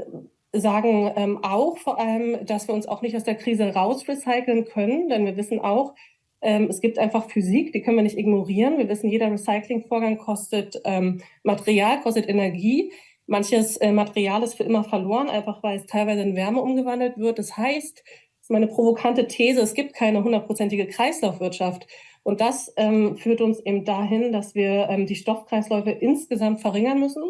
sagen ähm, auch vor allem, dass wir uns auch nicht aus der Krise raus recyceln können, denn wir wissen auch, ähm, es gibt einfach Physik, die können wir nicht ignorieren. Wir wissen, jeder Recyclingvorgang kostet ähm, Material, kostet Energie. Manches äh, Material ist für immer verloren, einfach weil es teilweise in Wärme umgewandelt wird. Das heißt, das ist meine provokante These, es gibt keine hundertprozentige Kreislaufwirtschaft. Und das ähm, führt uns eben dahin, dass wir ähm, die Stoffkreisläufe insgesamt verringern müssen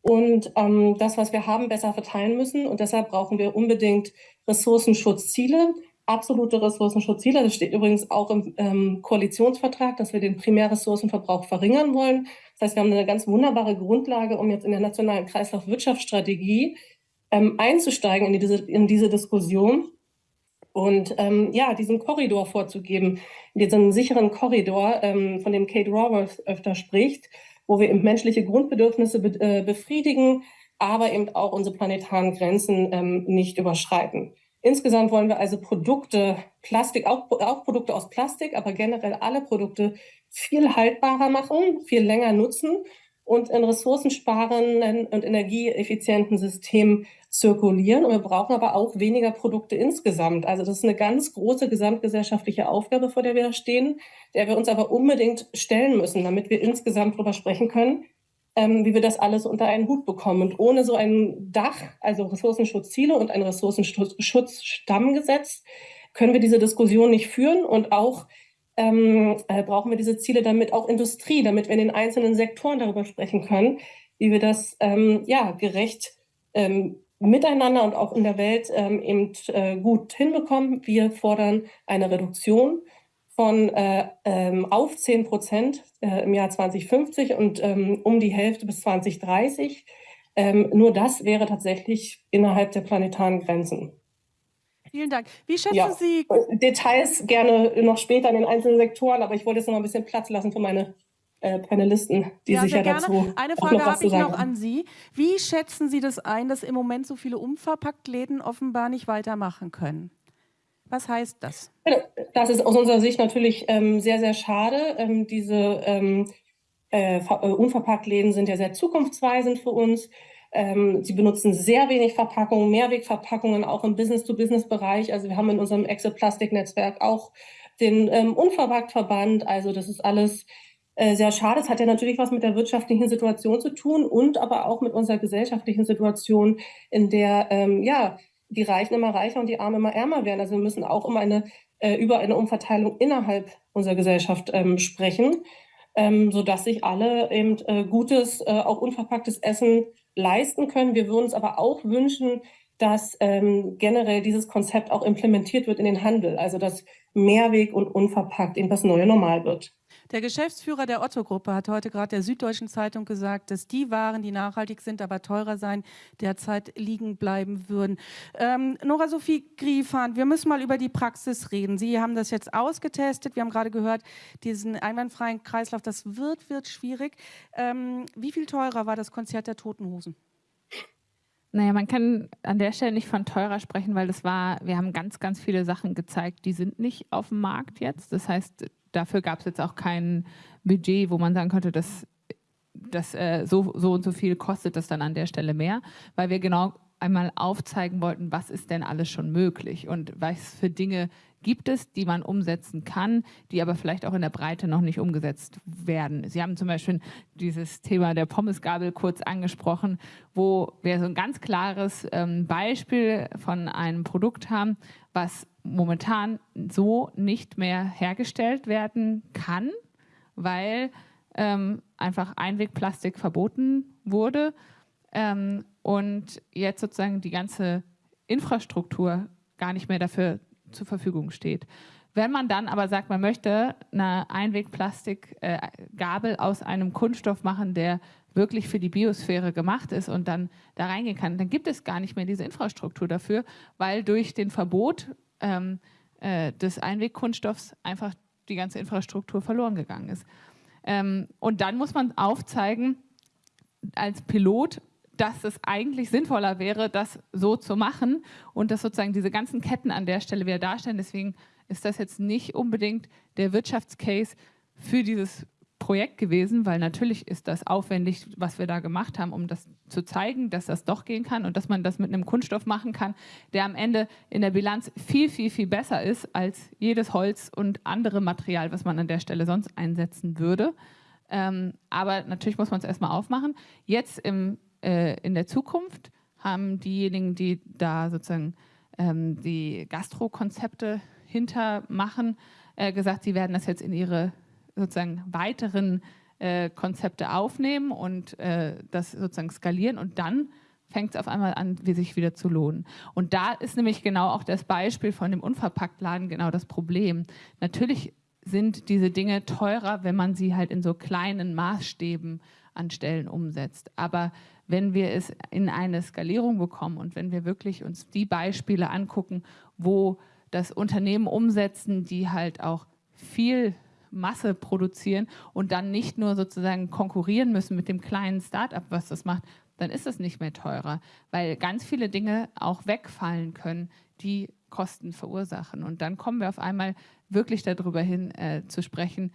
und ähm, das, was wir haben, besser verteilen müssen. Und deshalb brauchen wir unbedingt Ressourcenschutzziele, absolute Ressourcenschutzziele. Das steht übrigens auch im ähm, Koalitionsvertrag, dass wir den Primärressourcenverbrauch verringern wollen. Das heißt, wir haben eine ganz wunderbare Grundlage, um jetzt in der nationalen Kreislaufwirtschaftsstrategie ähm, einzusteigen in diese, in diese Diskussion und ähm, ja, diesen Korridor vorzugeben, diesen sicheren Korridor, ähm, von dem Kate Raworth öfter spricht, wo wir eben menschliche Grundbedürfnisse be äh, befriedigen, aber eben auch unsere planetaren Grenzen ähm, nicht überschreiten. Insgesamt wollen wir also Produkte, Plastik, auch, auch Produkte aus Plastik, aber generell alle Produkte viel haltbarer machen, viel länger nutzen und in ressourcensparenden und energieeffizienten Systemen zirkulieren. Und wir brauchen aber auch weniger Produkte insgesamt. Also das ist eine ganz große gesamtgesellschaftliche Aufgabe, vor der wir stehen, der wir uns aber unbedingt stellen müssen, damit wir insgesamt darüber sprechen können, wie wir das alles unter einen Hut bekommen. Und ohne so ein Dach, also Ressourcenschutzziele und ein Ressourcenschutzstammgesetz, können wir diese Diskussion nicht führen und auch ähm, äh, brauchen wir diese Ziele damit auch Industrie, damit wir in den einzelnen Sektoren darüber sprechen können, wie wir das ähm, ja gerecht ähm, miteinander und auch in der Welt ähm, eben äh, gut hinbekommen. Wir fordern eine Reduktion von äh, ähm, auf 10 Prozent äh, im Jahr 2050 und ähm, um die Hälfte bis 2030. Ähm, nur das wäre tatsächlich innerhalb der planetaren Grenzen.
Vielen Dank. Wie schätzen ja. Sie...
Details gerne noch später in den einzelnen Sektoren, aber ich wollte jetzt noch ein bisschen Platz lassen für meine äh, Panelisten, die ja, sich ja gerne. dazu
Eine Frage habe ich noch an Sie. Wie schätzen Sie das ein, dass im Moment so viele Umverpacktläden offenbar nicht weitermachen können? Was heißt das?
Das ist aus unserer Sicht natürlich ähm, sehr, sehr schade. Ähm, diese ähm, äh, äh, Unverpacktläden sind ja sehr zukunftsweisend für uns. Ähm, sie benutzen sehr wenig Verpackungen, Mehrwegverpackungen, auch im Business-to-Business-Bereich. Also wir haben in unserem Exit-Plastik-Netzwerk auch den ähm, Unverpackt-Verband. Also das ist alles äh, sehr schade. Es hat ja natürlich was mit der wirtschaftlichen Situation zu tun und aber auch mit unserer gesellschaftlichen Situation, in der ähm, ja die Reichen immer reicher und die Armen immer ärmer werden. Also wir müssen auch immer eine, äh, über eine Umverteilung innerhalb unserer Gesellschaft ähm, sprechen, ähm, sodass sich alle eben äh, gutes, äh, auch unverpacktes Essen leisten können. Wir würden uns aber auch wünschen, dass ähm, generell dieses Konzept auch implementiert wird in den Handel, also dass Mehrweg und unverpackt eben das neue Normal wird.
Der Geschäftsführer der Otto-Gruppe hat heute gerade der Süddeutschen Zeitung gesagt, dass die Waren, die nachhaltig sind, aber teurer sein, derzeit liegen bleiben würden. Ähm, Nora Sophie Griefahn, wir müssen mal über die Praxis reden. Sie haben das jetzt ausgetestet. Wir haben gerade gehört, diesen einwandfreien Kreislauf, das wird, wird schwierig. Ähm, wie viel teurer war das Konzert der Toten Hosen?
Naja, man kann an der Stelle nicht von teurer sprechen, weil das war, wir haben ganz, ganz viele Sachen gezeigt, die sind nicht auf dem Markt jetzt. Das heißt, dafür gab es jetzt auch kein Budget, wo man sagen könnte, dass das äh, so, so und so viel kostet das dann an der Stelle mehr, weil wir genau einmal aufzeigen wollten, was ist denn alles schon möglich und was für Dinge gibt es, die man umsetzen kann, die aber vielleicht auch in der Breite noch nicht umgesetzt werden. Sie haben zum Beispiel dieses Thema der Pommesgabel kurz angesprochen, wo wir so ein ganz klares ähm, Beispiel von einem Produkt haben, was momentan so nicht mehr hergestellt werden kann, weil ähm, einfach Einwegplastik verboten wurde ähm, und jetzt sozusagen die ganze Infrastruktur gar nicht mehr dafür zur Verfügung steht. Wenn man dann aber sagt, man möchte eine Einwegplastikgabel äh, aus einem Kunststoff machen, der wirklich für die Biosphäre gemacht ist und dann da reingehen kann, dann gibt es gar nicht mehr diese Infrastruktur dafür, weil durch den Verbot ähm, äh, des Einwegkunststoffs einfach die ganze Infrastruktur verloren gegangen ist. Ähm, und dann muss man aufzeigen, als Pilot, dass es eigentlich sinnvoller wäre, das so zu machen und dass sozusagen diese ganzen Ketten an der Stelle wieder darstellen. Deswegen ist das jetzt nicht unbedingt der Wirtschaftscase für dieses Projekt gewesen, weil natürlich ist das aufwendig, was wir da gemacht haben, um das zu zeigen, dass das doch gehen kann und dass man das mit einem Kunststoff machen kann, der am Ende in der Bilanz viel, viel, viel besser ist als jedes Holz und andere Material, was man an der Stelle sonst einsetzen würde. Ähm, aber natürlich muss man es erstmal aufmachen. Jetzt im äh, in der Zukunft haben diejenigen, die da sozusagen ähm, die Gastrokonzepte hintermachen, äh, gesagt, sie werden das jetzt in ihre sozusagen weiteren äh, Konzepte aufnehmen und äh, das sozusagen skalieren und dann fängt es auf einmal an, wie sich wieder zu lohnen. Und da ist nämlich genau auch das Beispiel von dem Unverpacktladen genau das Problem. Natürlich sind diese Dinge teurer, wenn man sie halt in so kleinen Maßstäben an Stellen umsetzt. Aber wenn wir es in eine Skalierung bekommen und wenn wir wirklich uns die Beispiele angucken, wo das Unternehmen umsetzen, die halt auch viel Masse produzieren und dann nicht nur sozusagen konkurrieren müssen mit dem kleinen Start-up, was das macht, dann ist es nicht mehr teurer, weil ganz viele Dinge auch wegfallen können, die Kosten verursachen. Und dann kommen wir auf einmal wirklich darüber hin äh, zu sprechen,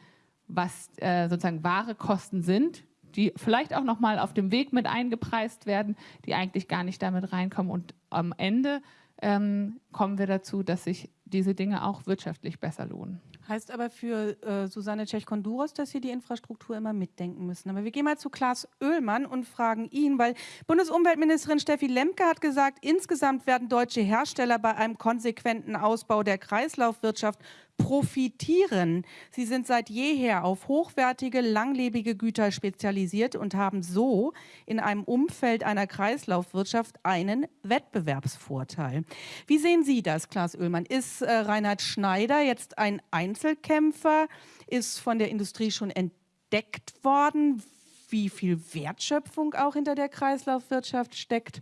was äh, sozusagen wahre Kosten sind, die vielleicht auch nochmal auf dem Weg mit eingepreist werden, die eigentlich gar nicht damit reinkommen. Und am Ende ähm, kommen wir dazu, dass sich diese Dinge auch wirtschaftlich besser lohnen.
Heißt aber für äh, Susanne Tschech-Konduros, dass Sie die Infrastruktur immer mitdenken müssen. Aber wir gehen mal zu Klaas Oehlmann und fragen ihn, weil Bundesumweltministerin Steffi Lemke hat gesagt, insgesamt werden deutsche Hersteller bei einem konsequenten Ausbau der Kreislaufwirtschaft profitieren. Sie sind seit jeher auf hochwertige, langlebige Güter spezialisiert und haben so in einem Umfeld einer Kreislaufwirtschaft einen Wettbewerbsvorteil. Wie sehen Sie das, Klaas Oehlmann? Ist äh, Reinhard Schneider jetzt ein Einzelkämpfer? Ist von der Industrie schon entdeckt worden, wie viel Wertschöpfung auch hinter der Kreislaufwirtschaft steckt?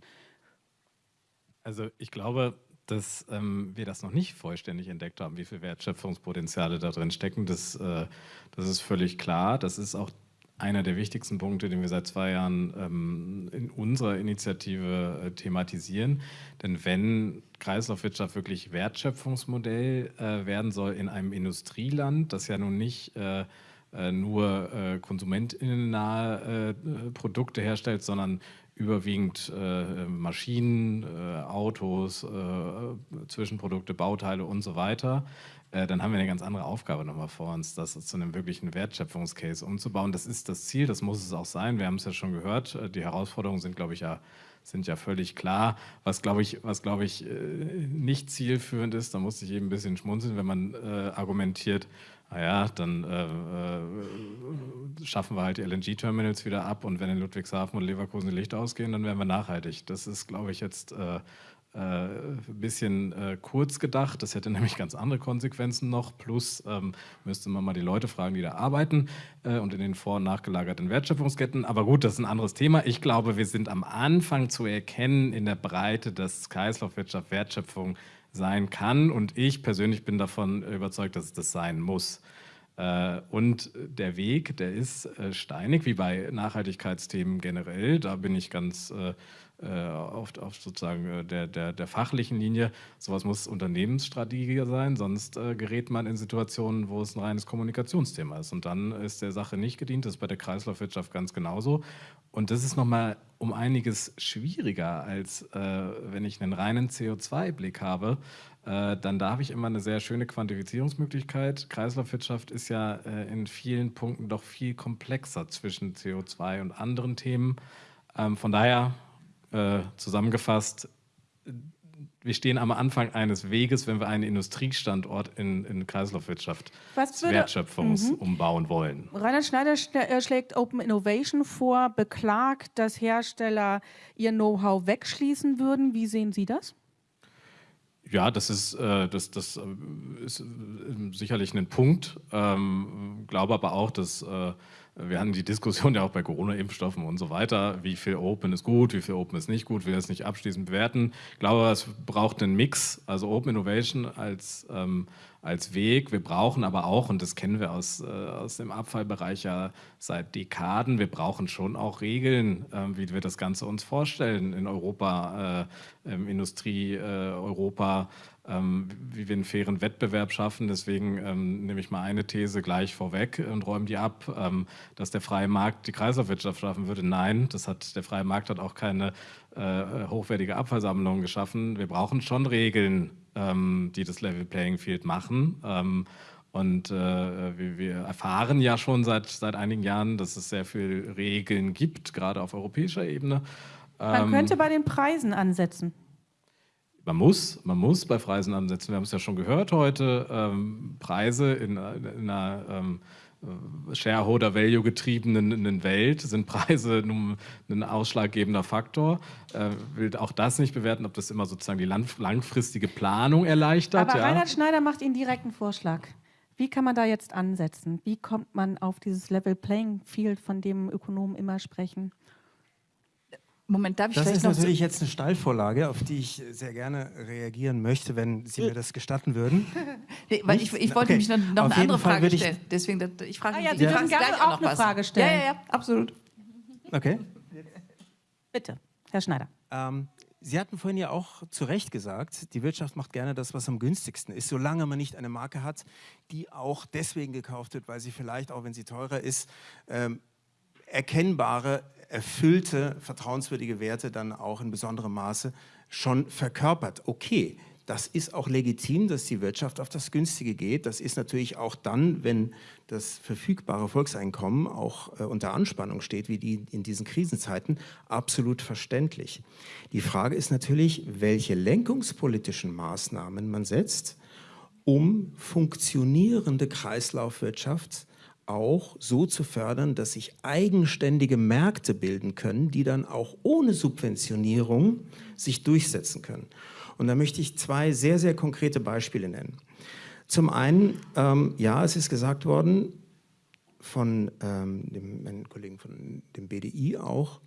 Also ich glaube, dass ähm, wir das noch nicht vollständig entdeckt haben, wie viel Wertschöpfungspotenziale da drin stecken. Das, äh, das ist völlig klar. Das ist auch einer der wichtigsten Punkte, den wir seit zwei Jahren ähm, in unserer Initiative äh, thematisieren. Denn wenn Kreislaufwirtschaft wirklich Wertschöpfungsmodell äh, werden soll in einem Industrieland, das ja nun nicht äh, äh nur äh, konsumentinnennahe äh, Produkte herstellt, sondern überwiegend äh, Maschinen, äh, Autos, äh, Zwischenprodukte, Bauteile und so weiter, äh, dann haben wir eine ganz andere Aufgabe nochmal vor uns, das zu einem wirklichen Wertschöpfungscase umzubauen. Das ist das Ziel, das muss es auch sein. Wir haben es ja schon gehört. Äh, die Herausforderungen sind, glaube ich, ja sind ja völlig klar. Was, glaube ich, was, glaube ich, äh, nicht zielführend ist, da muss ich eben ein bisschen schmunzeln, wenn man argumentiert, naja, dann äh, äh, schaffen wir halt die LNG-Terminals wieder ab und wenn in Ludwigshafen und Leverkusen die Lichter ausgehen, dann werden wir nachhaltig. Das ist, glaube ich, jetzt äh, äh, ein bisschen äh, kurz gedacht. Das hätte nämlich ganz andere Konsequenzen noch. Plus ähm, müsste man mal die Leute fragen, die da arbeiten äh, und in den vor- und nachgelagerten Wertschöpfungsketten. Aber gut, das ist ein anderes Thema. Ich glaube, wir sind am Anfang zu erkennen in der Breite, dass Kreislaufwirtschaft Wertschöpfung sein kann. Und ich persönlich bin davon überzeugt, dass es das sein muss. Äh, und der Weg, der ist äh, steinig, wie bei Nachhaltigkeitsthemen generell. Da bin ich ganz äh, auf, auf, sozusagen äh, der, der, der, fachlichen Linie. Sowas muss Unternehmensstrategie sein, sonst äh, gerät man in Situationen, wo es ein reines Kommunikationsthema ist. Und dann ist der Sache nicht gedient. Das ist bei der Kreislaufwirtschaft ganz genauso. Und das ist nochmal um einiges schwieriger, als äh, wenn ich einen reinen CO2-Blick habe. Äh, dann da habe ich immer eine sehr schöne Quantifizierungsmöglichkeit. Kreislaufwirtschaft ist ja äh, in vielen Punkten doch viel komplexer zwischen CO2 und anderen Themen. Ähm, von daher äh, zusammengefasst, wir stehen am Anfang eines Weges, wenn wir einen Industriestandort in, in Kreislaufwirtschaft Wertschöpfungs mhm. umbauen wollen.
Rainer Schneider äh, schlägt Open Innovation vor, beklagt, dass Hersteller ihr Know-how wegschließen würden. Wie sehen Sie das?
Ja, das ist, äh, das, das äh, ist sicherlich ein Punkt. Ähm, glaube aber auch, dass äh, wir hatten die Diskussion ja auch bei Corona-Impfstoffen und so weiter, wie viel Open ist gut, wie viel Open ist nicht gut, wir das nicht abschließend bewerten. Ich glaube, es braucht einen Mix, also Open Innovation als, ähm, als Weg. Wir brauchen aber auch, und das kennen wir aus, äh, aus dem Abfallbereich ja seit Dekaden, wir brauchen schon auch Regeln, äh, wie wir das Ganze uns vorstellen in Europa, äh, im Industrie äh, Europa, wie wir einen fairen Wettbewerb schaffen. Deswegen ähm, nehme ich mal eine These gleich vorweg und räume die ab, ähm, dass der freie Markt die Kreislaufwirtschaft schaffen würde. Nein, das hat, der freie Markt hat auch keine äh, hochwertige Abfallsammlung geschaffen. Wir brauchen schon Regeln, ähm, die das Level Playing Field machen. Ähm, und äh, wir, wir, erfahren ja schon seit, seit einigen Jahren, dass es sehr viele Regeln gibt, gerade auf europäischer Ebene.
Man ähm, könnte bei den Preisen ansetzen
man muss, man muss bei Preisen ansetzen. Wir haben es ja schon gehört heute, ähm, Preise in, in einer ähm, Shareholder-Value getriebenen Welt sind Preise nun ein ausschlaggebender Faktor. Äh, will auch das nicht bewerten, ob das immer sozusagen die langfristige Planung erleichtert.
Aber ja. Reinhard Schneider macht Ihnen direkt einen Vorschlag. Wie kann man da jetzt ansetzen? Wie kommt man auf dieses Level Playing Field, von dem Ökonomen immer sprechen?
Moment, darf ich Das ist natürlich so jetzt eine Steilvorlage, auf die ich sehr gerne reagieren möchte, wenn Sie mir das gestatten würden.
nee, weil ich, ich, wollte okay. mich noch, noch eine andere Frage stellen. Deswegen, ich frage
ah, ja, Sie dürfen gerne auch, auch eine Frage stellen.
Ja, ja, ja, absolut.
Okay.
Bitte, Herr Schneider.
Ähm, Sie hatten vorhin ja auch zu Recht gesagt, die Wirtschaft macht gerne das, was am günstigsten ist, solange man nicht eine Marke hat, die auch deswegen gekauft wird, weil sie vielleicht, auch wenn sie teurer ist, ähm, erkennbare erfüllte, vertrauenswürdige Werte dann auch in besonderem Maße schon verkörpert. Okay, das ist auch legitim, dass die Wirtschaft auf das Günstige geht. Das ist natürlich auch dann, wenn das verfügbare Volkseinkommen auch äh, unter Anspannung steht, wie die in diesen Krisenzeiten, absolut verständlich. Die Frage ist natürlich, welche lenkungspolitischen Maßnahmen man setzt, um funktionierende Kreislaufwirtschaft auch so zu fördern, dass sich eigenständige Märkte bilden können, die dann auch ohne Subventionierung sich durchsetzen können. Und da möchte ich zwei sehr, sehr konkrete Beispiele nennen. Zum einen, ähm, ja, es ist gesagt worden von ähm, dem meinen Kollegen von dem BDI auch,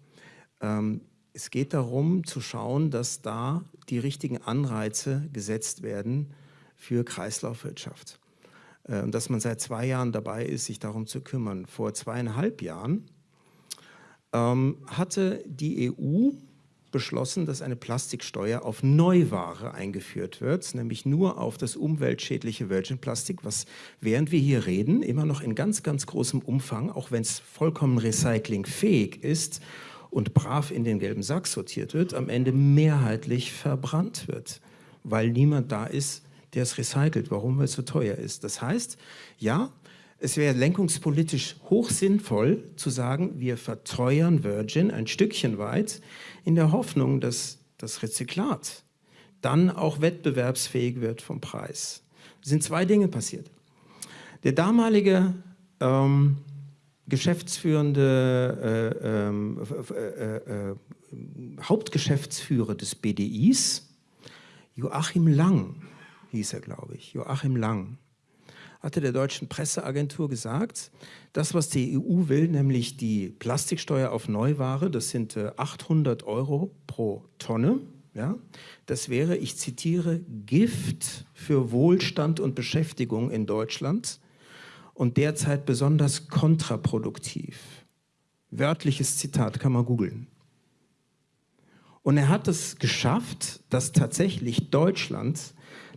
ähm, es geht darum zu schauen, dass da die richtigen Anreize gesetzt werden für Kreislaufwirtschaft. Äh, dass man seit zwei Jahren dabei ist, sich darum zu kümmern. Vor zweieinhalb Jahren ähm, hatte die EU beschlossen, dass eine Plastiksteuer auf Neuware eingeführt wird, nämlich nur auf das umweltschädliche Virgin Plastik, was während wir hier reden, immer noch in ganz, ganz großem Umfang, auch wenn es vollkommen recyclingfähig ist und brav in den gelben Sack sortiert wird, am Ende mehrheitlich verbrannt wird, weil niemand da ist, der es recycelt. Warum? Weil es so teuer ist. Das heißt, ja, es wäre lenkungspolitisch hochsinnvoll zu sagen, wir verteuern Virgin ein Stückchen weit in der Hoffnung, dass das Rezyklat dann auch wettbewerbsfähig wird vom Preis. Es sind zwei Dinge passiert. Der damalige ähm, geschäftsführende äh, ähm, äh, äh, äh, Hauptgeschäftsführer des BDIs, Joachim Lang, hieß er, glaube ich, Joachim Lang, hatte der deutschen Presseagentur gesagt, das, was die EU will, nämlich die Plastiksteuer auf Neuware, das sind 800 äh, Euro pro Tonne, ja, das wäre, ich zitiere, Gift für Wohlstand und Beschäftigung in Deutschland und derzeit besonders kontraproduktiv. Wörtliches Zitat kann man googeln. Und er hat es geschafft, dass tatsächlich Deutschland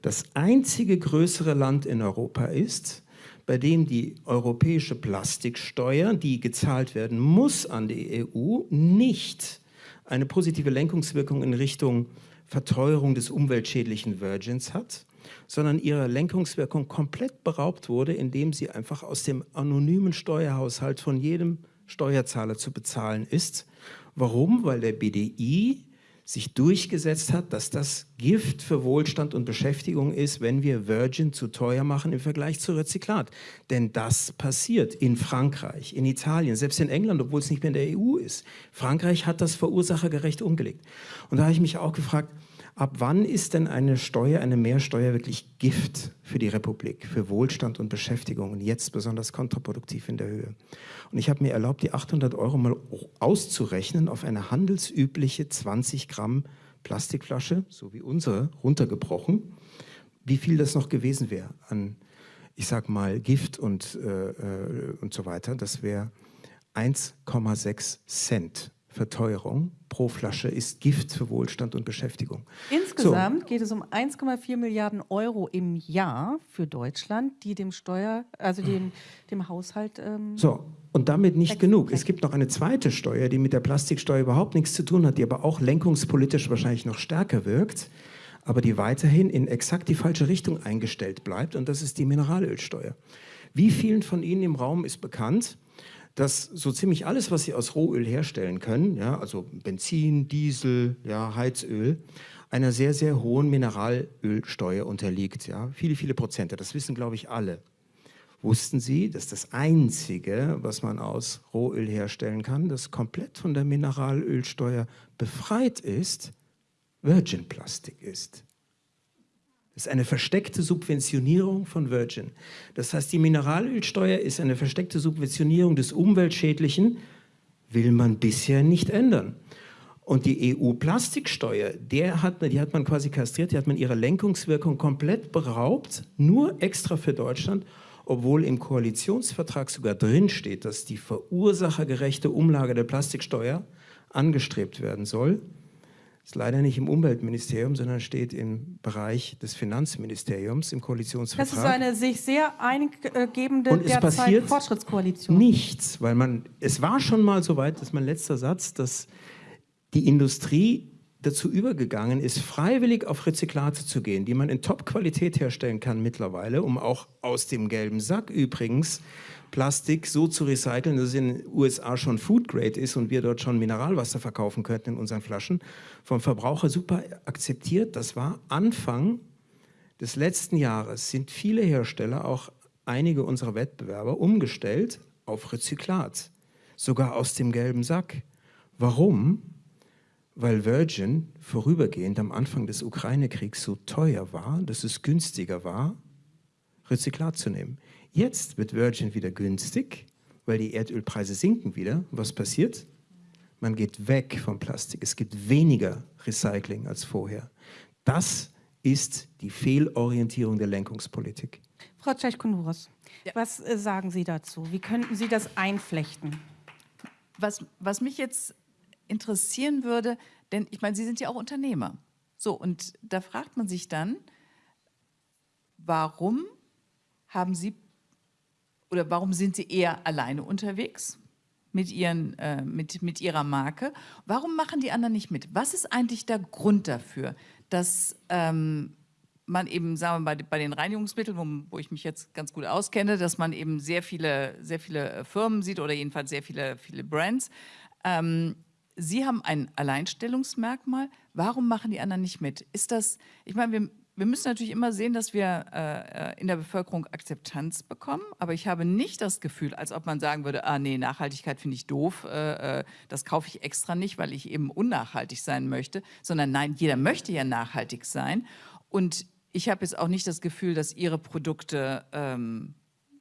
das einzige größere Land in Europa ist, bei dem die europäische Plastiksteuer, die gezahlt werden muss an die EU, nicht eine positive Lenkungswirkung in Richtung Verteuerung des umweltschädlichen Virgins hat, sondern ihrer Lenkungswirkung komplett beraubt wurde, indem sie einfach aus dem anonymen Steuerhaushalt von jedem Steuerzahler zu bezahlen ist. Warum? Weil der BDI sich durchgesetzt hat, dass das Gift für Wohlstand und Beschäftigung ist, wenn wir Virgin zu teuer machen im Vergleich zu Rezyklat. Denn das passiert in Frankreich, in Italien, selbst in England, obwohl es nicht mehr in der EU ist. Frankreich hat das verursachergerecht umgelegt. Und da habe ich mich auch gefragt, Ab wann ist denn eine Steuer, eine Mehrsteuer wirklich Gift für die Republik, für Wohlstand und Beschäftigung und jetzt besonders kontraproduktiv in der Höhe? Und ich habe mir erlaubt, die 800 Euro mal auszurechnen auf eine handelsübliche 20 Gramm Plastikflasche, so wie unsere, runtergebrochen, wie viel das noch gewesen wäre an, ich sag mal, Gift und, äh, äh und so weiter. Das wäre 1,6 Cent Verteuerung pro Flasche ist Gift für Wohlstand und Beschäftigung.
Insgesamt so. geht es um 1,4 Milliarden Euro im Jahr für Deutschland, die dem Steuer, also dem, dem Haushalt. Ähm,
so, und damit nicht genug. Es gibt noch eine zweite Steuer, die mit der Plastiksteuer überhaupt nichts zu tun hat, die aber auch lenkungspolitisch wahrscheinlich noch stärker wirkt, aber die weiterhin in exakt die falsche Richtung eingestellt bleibt, und das ist die Mineralölsteuer. Wie vielen von Ihnen im Raum ist bekannt, dass so ziemlich alles, was sie aus Rohöl herstellen können, ja, also Benzin, Diesel, ja, Heizöl, einer sehr, sehr hohen Mineralölsteuer unterliegt. Ja. Viele, viele Prozente, das wissen, glaube ich, alle. Wussten Sie, dass das Einzige, was man aus Rohöl herstellen kann, das komplett von der Mineralölsteuer befreit ist, Virgin-Plastik ist? Das ist eine versteckte Subventionierung von Virgin. Das heißt, die Mineralölsteuer ist eine versteckte Subventionierung des Umweltschädlichen, will man bisher nicht ändern. Und die EU-Plastiksteuer, die hat man quasi kastriert, die hat man ihre Lenkungswirkung komplett beraubt, nur extra für Deutschland, obwohl im Koalitionsvertrag sogar drinsteht, dass die verursachergerechte Umlage der Plastiksteuer angestrebt werden soll. Ist leider nicht im Umweltministerium, sondern steht im Bereich des Finanzministeriums im Koalitionsvertrag.
Das ist eine sich sehr eingebende
Und es passiert
Fortschrittskoalition.
Nichts, weil man, es war schon mal so weit, dass mein letzter Satz, dass die Industrie dazu übergegangen ist, freiwillig auf Rezyklate zu gehen, die man in Top-Qualität herstellen kann mittlerweile, um auch aus dem gelben Sack übrigens Plastik so zu recyceln, dass es in den USA schon Food Grade ist und wir dort schon Mineralwasser verkaufen könnten in unseren Flaschen, vom Verbraucher super akzeptiert. Das war Anfang des letzten Jahres, sind viele Hersteller, auch einige unserer Wettbewerber, umgestellt auf Rezyklat, sogar aus dem gelben Sack. Warum? Weil Virgin vorübergehend am Anfang des Ukraine-Kriegs so teuer war, dass es günstiger war, Rezyklat zu nehmen. Jetzt wird Virgin wieder günstig, weil die Erdölpreise sinken wieder. Was passiert? Man geht weg vom Plastik. Es gibt weniger Recycling als vorher. Das ist die Fehlorientierung der Lenkungspolitik.
Frau Tschechkonuros, ja. was äh, sagen Sie dazu? Wie könnten Sie das einflechten?
Was, was mich jetzt interessieren würde, denn ich meine, Sie sind ja auch Unternehmer. So, und da fragt man sich dann, warum haben Sie oder warum sind Sie eher alleine unterwegs mit, ihren, äh, mit, mit Ihrer Marke? Warum machen die anderen nicht mit? Was ist eigentlich der Grund dafür, dass ähm, man eben, sagen wir mal, bei, bei den Reinigungsmitteln, wo, wo, ich mich jetzt ganz gut auskenne, dass man eben sehr viele, sehr viele äh, Firmen sieht oder jedenfalls sehr viele, viele Brands. Ähm, Sie haben ein Alleinstellungsmerkmal. Warum machen die anderen nicht mit? Ist das, ich meine, wir, wir müssen natürlich immer sehen, dass wir äh, äh, in der Bevölkerung Akzeptanz bekommen. Aber ich habe nicht das Gefühl, als ob man sagen würde, ah nee, Nachhaltigkeit finde ich doof, äh, äh, das kaufe ich extra nicht, weil ich eben unnachhaltig sein möchte. Sondern nein, jeder möchte ja nachhaltig sein. Und ich habe jetzt auch nicht das Gefühl, dass ihre Produkte ähm,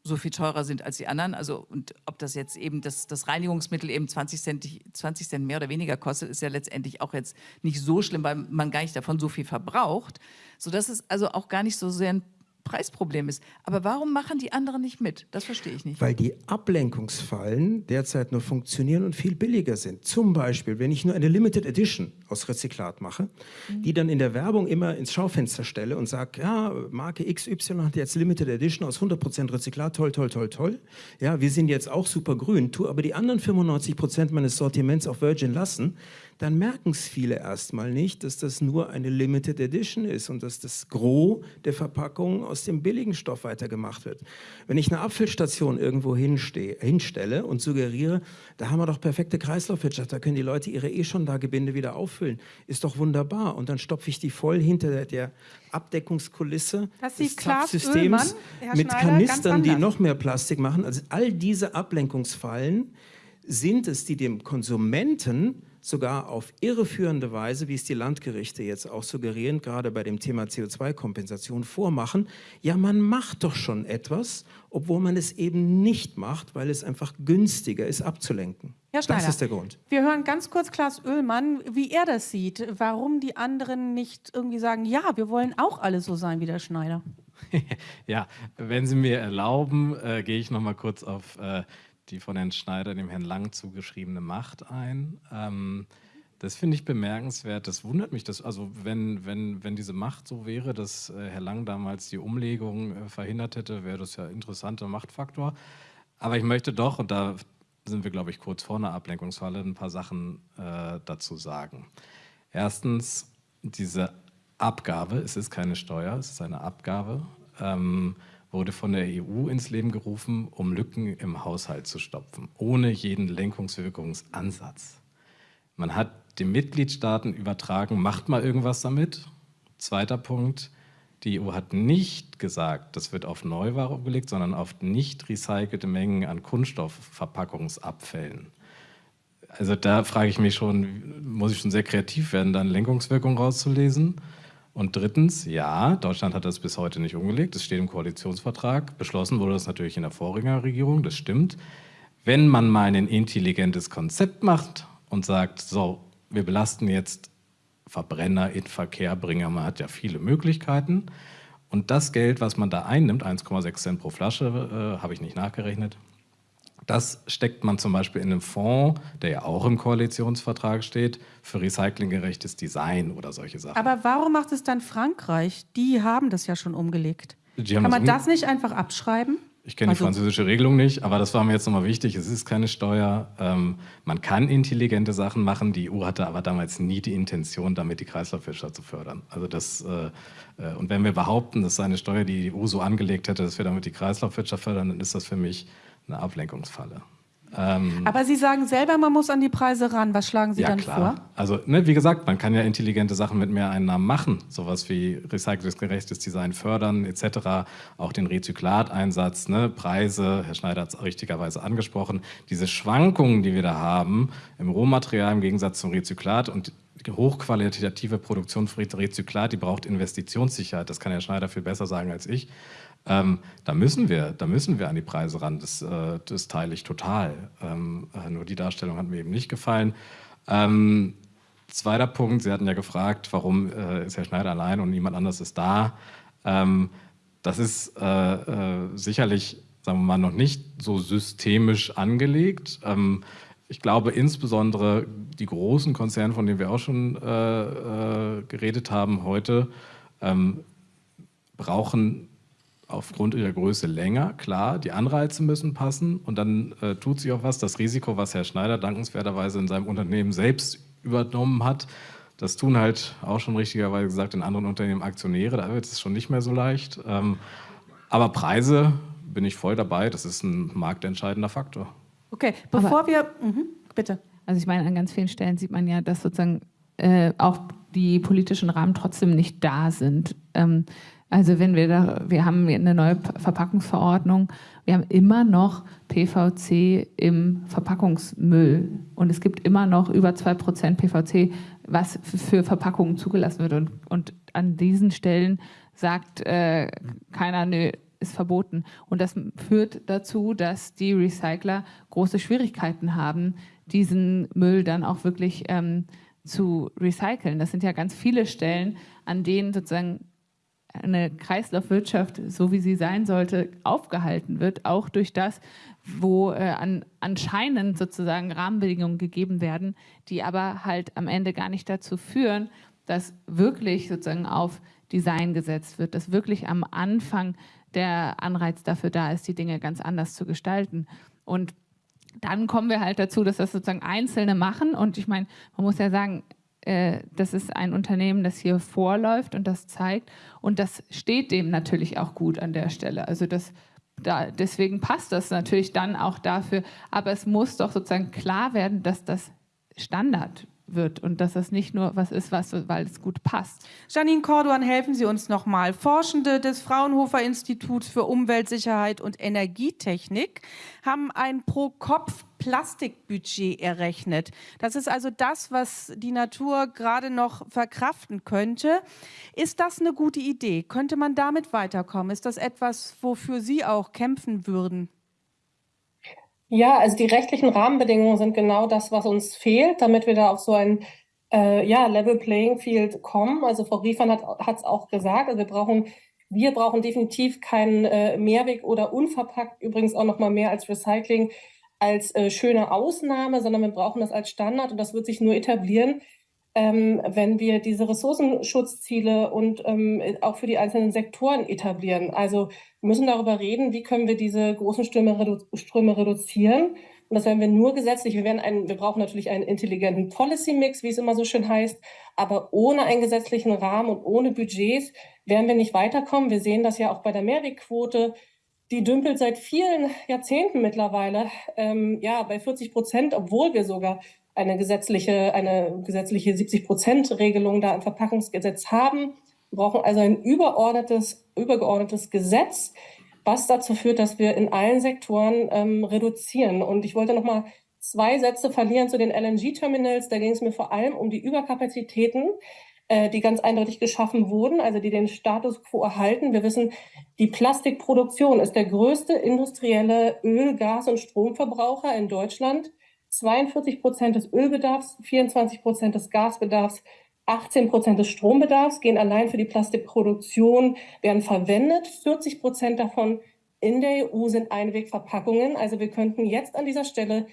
so viel teurer sind als die anderen. Also und ob das jetzt eben das, das Reinigungsmittel eben 20 Cent, 20 Cent mehr oder weniger kostet, ist ja letztendlich auch jetzt nicht so schlimm, weil man gar nicht davon so viel verbraucht. Sodass es also auch gar nicht so sehr ein Preisproblem ist. Aber warum machen die anderen nicht mit? Das verstehe ich nicht.
Weil die Ablenkungsfallen derzeit nur funktionieren und viel billiger sind. Zum Beispiel, wenn ich nur eine Limited Edition aus Rezyklat mache, die dann in der Werbung immer ins Schaufenster stelle und sage, ja, Marke XY hat jetzt Limited Edition aus 100% Rezyklat, toll, toll, toll, toll. Ja, wir sind jetzt auch super grün, tu aber die anderen 95% meines Sortiments auf Virgin lassen, dann merken es viele erstmal nicht, dass das nur eine Limited Edition ist und dass das Gros der Verpackung aus dem billigen Stoff weitergemacht wird. Wenn ich eine Apfelstation irgendwo hinstelle und suggeriere, da haben wir doch perfekte Kreislaufwirtschaft, da können die Leute ihre eh schon da Gebinde wieder auffüllen, ist doch wunderbar. Und dann stopfe ich die voll hinter der, der Abdeckungskulisse
Das
des Zapfsystems mit Kanistern, die noch mehr Plastik machen. Also all diese Ablenkungsfallen sind es, die dem Konsumenten sogar auf irreführende Weise, wie es die Landgerichte jetzt auch suggerieren, gerade bei dem Thema CO2-Kompensation vormachen, ja, man macht doch schon etwas, obwohl man es eben nicht macht, weil es einfach günstiger ist, abzulenken.
Herr Schneider,
das ist der Grund.
Wir hören ganz kurz Klaas Oehlmann, wie er das sieht, warum die anderen nicht irgendwie sagen, ja, wir wollen auch alle so sein wie der Schneider.
Ja, wenn Sie mir erlauben, äh, gehe ich noch mal kurz auf äh, die von Herrn Schneider, dem Herrn Lang zugeschriebene Macht ein. Ähm, das finde ich bemerkenswert. Das wundert mich, dass, also wenn, wenn, wenn diese Macht so wäre, dass äh, Herr Lang damals die Umlegung äh, verhindert hätte, wäre das ja ein interessanter Machtfaktor. Aber ich möchte doch, und da sind wir, glaube ich, kurz vor einer Ablenkungsfalle, ein paar Sachen äh, dazu sagen. Erstens, diese Abgabe, es ist keine Steuer, es ist eine Abgabe, ähm, wurde von der EU ins Leben gerufen, um Lücken im Haushalt zu stopfen, ohne jeden Lenkungswirkungsansatz. Man hat den Mitgliedstaaten übertragen, macht mal irgendwas damit. Zweiter Punkt, die EU hat nicht gesagt, das wird auf Neuware umgelegt, sondern auf nicht recycelte Mengen an Kunststoffverpackungsabfällen. Also da frage ich mich schon, muss ich schon sehr kreativ werden, dann Lenkungswirkung rauszulesen? Und drittens, ja, Deutschland hat das bis heute nicht umgelegt. Es steht im Koalitionsvertrag. Beschlossen wurde das natürlich in der Vorgängerregierung, das stimmt. Wenn man mal ein intelligentes Konzept macht und sagt, so, wir belasten jetzt Verbrenner in Verkehr bringen, man hat ja viele Möglichkeiten. Und das Geld, was man da einnimmt, 1,6 Cent pro Flasche, äh, habe ich nicht nachgerechnet, das steckt man zum Beispiel in einen Fonds, der ja auch im Koalitionsvertrag steht, für recyclinggerechtes Design oder solche Sachen.
Aber warum macht es dann Frankreich? Die haben das ja schon umgelegt. Kann
das
man
um-
das nicht einfach abschreiben?
Ich kenne
Also-
die französische Regelung nicht, aber das war mir jetzt nochmal wichtig. Es ist keine Steuer. Ähm, man kann intelligente Sachen machen. Die EU hatte aber damals nie die Intention, damit die Kreislaufwirtschaft zu fördern. Also das, äh, äh, und wenn wir behaupten, das sei eine Steuer, die die EU so angelegt hätte, dass wir damit die Kreislaufwirtschaft fördern, dann ist das für mich eine Ablenkungsfalle. Ähm,
Aber Sie sagen selber, man muss an die Preise ran. Was schlagen Sie
ja,
dann
klar.
vor?
Also, ne, wie gesagt, man kann ja intelligente Sachen mit mehr Einnahmen machen. Sowas wie recyclinggerechtes Design fördern, etc. Auch den Rezyklateinsatz, ne, Preise, Herr Schneider hat es richtigerweise angesprochen. Diese Schwankungen, die wir da haben im Rohmaterial im Gegensatz zum Rezyklat und die hochqualitative Produktion für Rezyklat, die braucht Investitionssicherheit. Das kann Herr Schneider viel besser sagen als ich. Ähm, da müssen wir, da müssen wir an die Preise ran. Das, äh, das teile ich total. Ähm, äh, nur die Darstellung hat mir eben nicht gefallen. Ähm, zweiter Punkt: Sie hatten ja gefragt, warum äh, ist Herr Schneider allein und niemand anders ist da. Ähm, das ist äh, äh, sicherlich, sagen wir mal, noch nicht so systemisch angelegt. Ähm, ich glaube insbesondere die großen Konzerne, von denen wir auch schon äh, geredet haben heute, ähm, brauchen aufgrund ihrer Größe länger, klar, die Anreize müssen passen und dann äh, tut sich auch was. Das Risiko, was Herr Schneider dankenswerterweise in seinem Unternehmen selbst übernommen hat, das tun halt auch schon richtigerweise gesagt in anderen Unternehmen Aktionäre, da wird es schon nicht mehr so leicht. Ähm, aber Preise bin ich voll dabei, das ist ein marktentscheidender Faktor.
Okay, bevor wir. Mhm, bitte.
Also ich meine, an ganz vielen Stellen sieht man ja, dass sozusagen äh, auch die politischen Rahmen trotzdem nicht da sind. Ähm, also wenn wir da, wir haben eine neue Verpackungsverordnung, wir haben immer noch PVC im Verpackungsmüll und es gibt immer noch über 2% PVC, was für Verpackungen zugelassen wird. Und, und an diesen Stellen sagt äh, keiner, nö, ist verboten. Und das führt dazu, dass die Recycler große Schwierigkeiten haben, diesen Müll dann auch wirklich ähm, zu recyceln. Das sind ja ganz viele Stellen, an denen sozusagen eine Kreislaufwirtschaft, so wie sie sein sollte, aufgehalten wird, auch durch das, wo äh, an, anscheinend sozusagen Rahmenbedingungen gegeben werden, die aber halt am Ende gar nicht dazu führen, dass wirklich sozusagen auf Design gesetzt wird, dass wirklich am Anfang der Anreiz dafür da ist, die Dinge ganz anders zu gestalten. Und dann kommen wir halt dazu, dass das sozusagen Einzelne machen. Und ich meine, man muss ja sagen, äh, das ist ein Unternehmen, das hier vorläuft und das zeigt. Und das steht dem natürlich auch gut an der Stelle. Also das, da, deswegen passt das natürlich dann auch dafür. Aber es muss doch sozusagen klar werden, dass das Standard wird und dass das nicht nur was ist, was, weil es gut passt.
Janine Corduan, helfen Sie uns nochmal. Forschende des Fraunhofer Instituts für Umweltsicherheit und Energietechnik haben ein Pro-Kopf-Plastikbudget errechnet. Das ist also das, was die Natur gerade noch verkraften könnte. Ist das eine gute Idee? Könnte man damit weiterkommen? Ist das etwas, wofür Sie auch kämpfen würden?
Ja, also die rechtlichen Rahmenbedingungen sind genau das, was uns fehlt, damit wir da auf so ein äh, ja, Level Playing Field kommen. Also Frau Riefern hat es auch gesagt, also wir brauchen, wir brauchen definitiv keinen äh, Mehrweg oder unverpackt, übrigens auch noch mal mehr als Recycling, als äh, schöne Ausnahme, sondern wir brauchen das als Standard und das wird sich nur etablieren, ähm, wenn wir diese Ressourcenschutzziele und ähm, auch für die einzelnen Sektoren etablieren. Also wir müssen darüber reden, wie können wir diese großen Ströme, redu Ströme reduzieren. Und das werden wir nur gesetzlich. Wir, werden einen, wir brauchen natürlich einen intelligenten Policy-Mix, wie es immer so schön heißt. Aber ohne einen gesetzlichen Rahmen und ohne Budgets werden wir nicht weiterkommen. Wir sehen das ja auch bei der Mehrwegquote. Die dümpelt seit vielen Jahrzehnten mittlerweile ähm, ja, bei 40 Prozent, obwohl wir sogar eine gesetzliche, eine gesetzliche 70-Prozent-Regelung da im Verpackungsgesetz haben. Wir brauchen also ein überordnetes, übergeordnetes Gesetz, was dazu führt, dass wir in allen Sektoren ähm, reduzieren. Und ich wollte noch mal zwei Sätze verlieren zu den LNG-Terminals. Da ging es mir vor allem um die Überkapazitäten, die ganz eindeutig geschaffen wurden, also die den Status quo erhalten. Wir wissen, die Plastikproduktion ist der größte industrielle Öl-, Gas- und Stromverbraucher in Deutschland. 42 Prozent des Ölbedarfs, 24 Prozent des Gasbedarfs, 18 Prozent des Strombedarfs gehen allein für die Plastikproduktion, werden verwendet. 40 Prozent davon in der EU sind Einwegverpackungen. Also wir könnten jetzt an dieser Stelle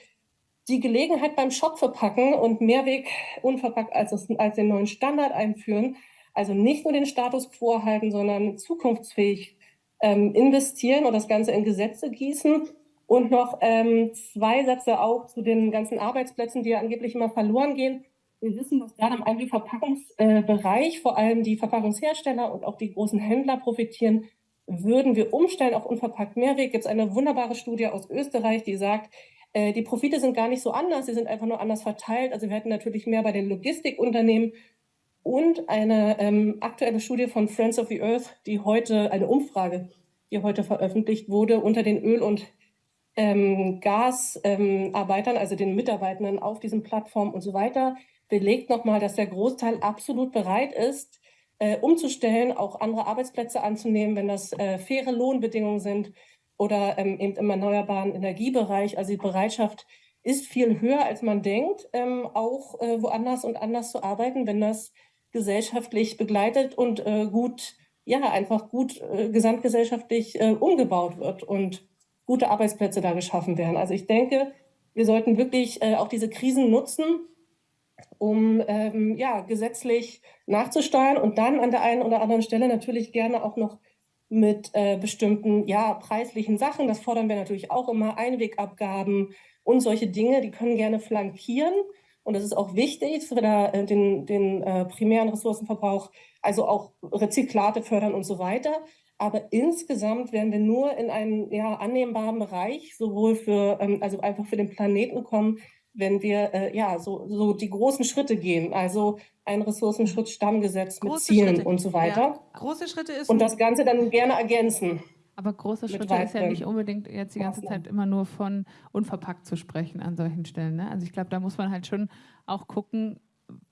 die Gelegenheit beim Shop verpacken und Mehrweg unverpackt als, als den neuen Standard einführen. Also nicht nur den Status quo halten, sondern zukunftsfähig ähm, investieren und das Ganze in Gesetze gießen und noch ähm, zwei Sätze auch zu den ganzen Arbeitsplätzen, die ja angeblich immer verloren gehen. Wir wissen, dass gerade im Einwegverpackungsbereich äh, vor allem die Verpackungshersteller und auch die großen Händler profitieren. Würden wir umstellen auf unverpackt Mehrweg, gibt es eine wunderbare Studie aus Österreich, die sagt, äh, die Profite sind gar nicht so anders, sie sind einfach nur anders verteilt. Also wir hätten natürlich mehr bei den Logistikunternehmen und eine ähm, aktuelle Studie von Friends of the Earth, die heute, eine Umfrage, die heute veröffentlicht wurde unter den Öl- und ähm, Gasarbeitern, ähm, also den Mitarbeitenden auf diesen Plattformen und so weiter, belegt nochmal, dass der Großteil absolut bereit ist, äh, umzustellen, auch andere Arbeitsplätze anzunehmen, wenn das äh, faire Lohnbedingungen sind oder ähm, eben im erneuerbaren Energiebereich. Also die Bereitschaft ist viel höher, als man denkt, ähm, auch äh, woanders und anders zu arbeiten, wenn das gesellschaftlich begleitet und äh, gut, ja, einfach gut äh, gesamtgesellschaftlich äh, umgebaut wird. Und gute Arbeitsplätze da geschaffen werden. Also ich denke, wir sollten wirklich äh, auch diese Krisen nutzen, um ähm, ja, gesetzlich nachzusteuern und dann an der einen oder anderen Stelle natürlich gerne auch noch mit äh, bestimmten ja, preislichen Sachen. Das fordern wir natürlich auch immer, Einwegabgaben und solche Dinge, die können gerne flankieren. Und das ist auch wichtig, dass wir da äh, den, den äh, primären Ressourcenverbrauch, also auch Rezyklate fördern und so weiter. Aber insgesamt werden wir nur in einen ja, annehmbaren Bereich, sowohl für, ähm, also einfach für den Planeten kommen, wenn wir äh, ja so, so die großen Schritte gehen. Also ein Ressourcenschutzstammgesetz mit Zielen Schritte. und so weiter. Ja.
Große Schritte ist.
Und das Ganze dann gerne ergänzen.
Aber große Schritte ist ja nicht unbedingt jetzt die ganze Zeit immer nur von unverpackt zu sprechen an solchen Stellen. Ne? Also ich glaube, da muss man halt schon auch gucken,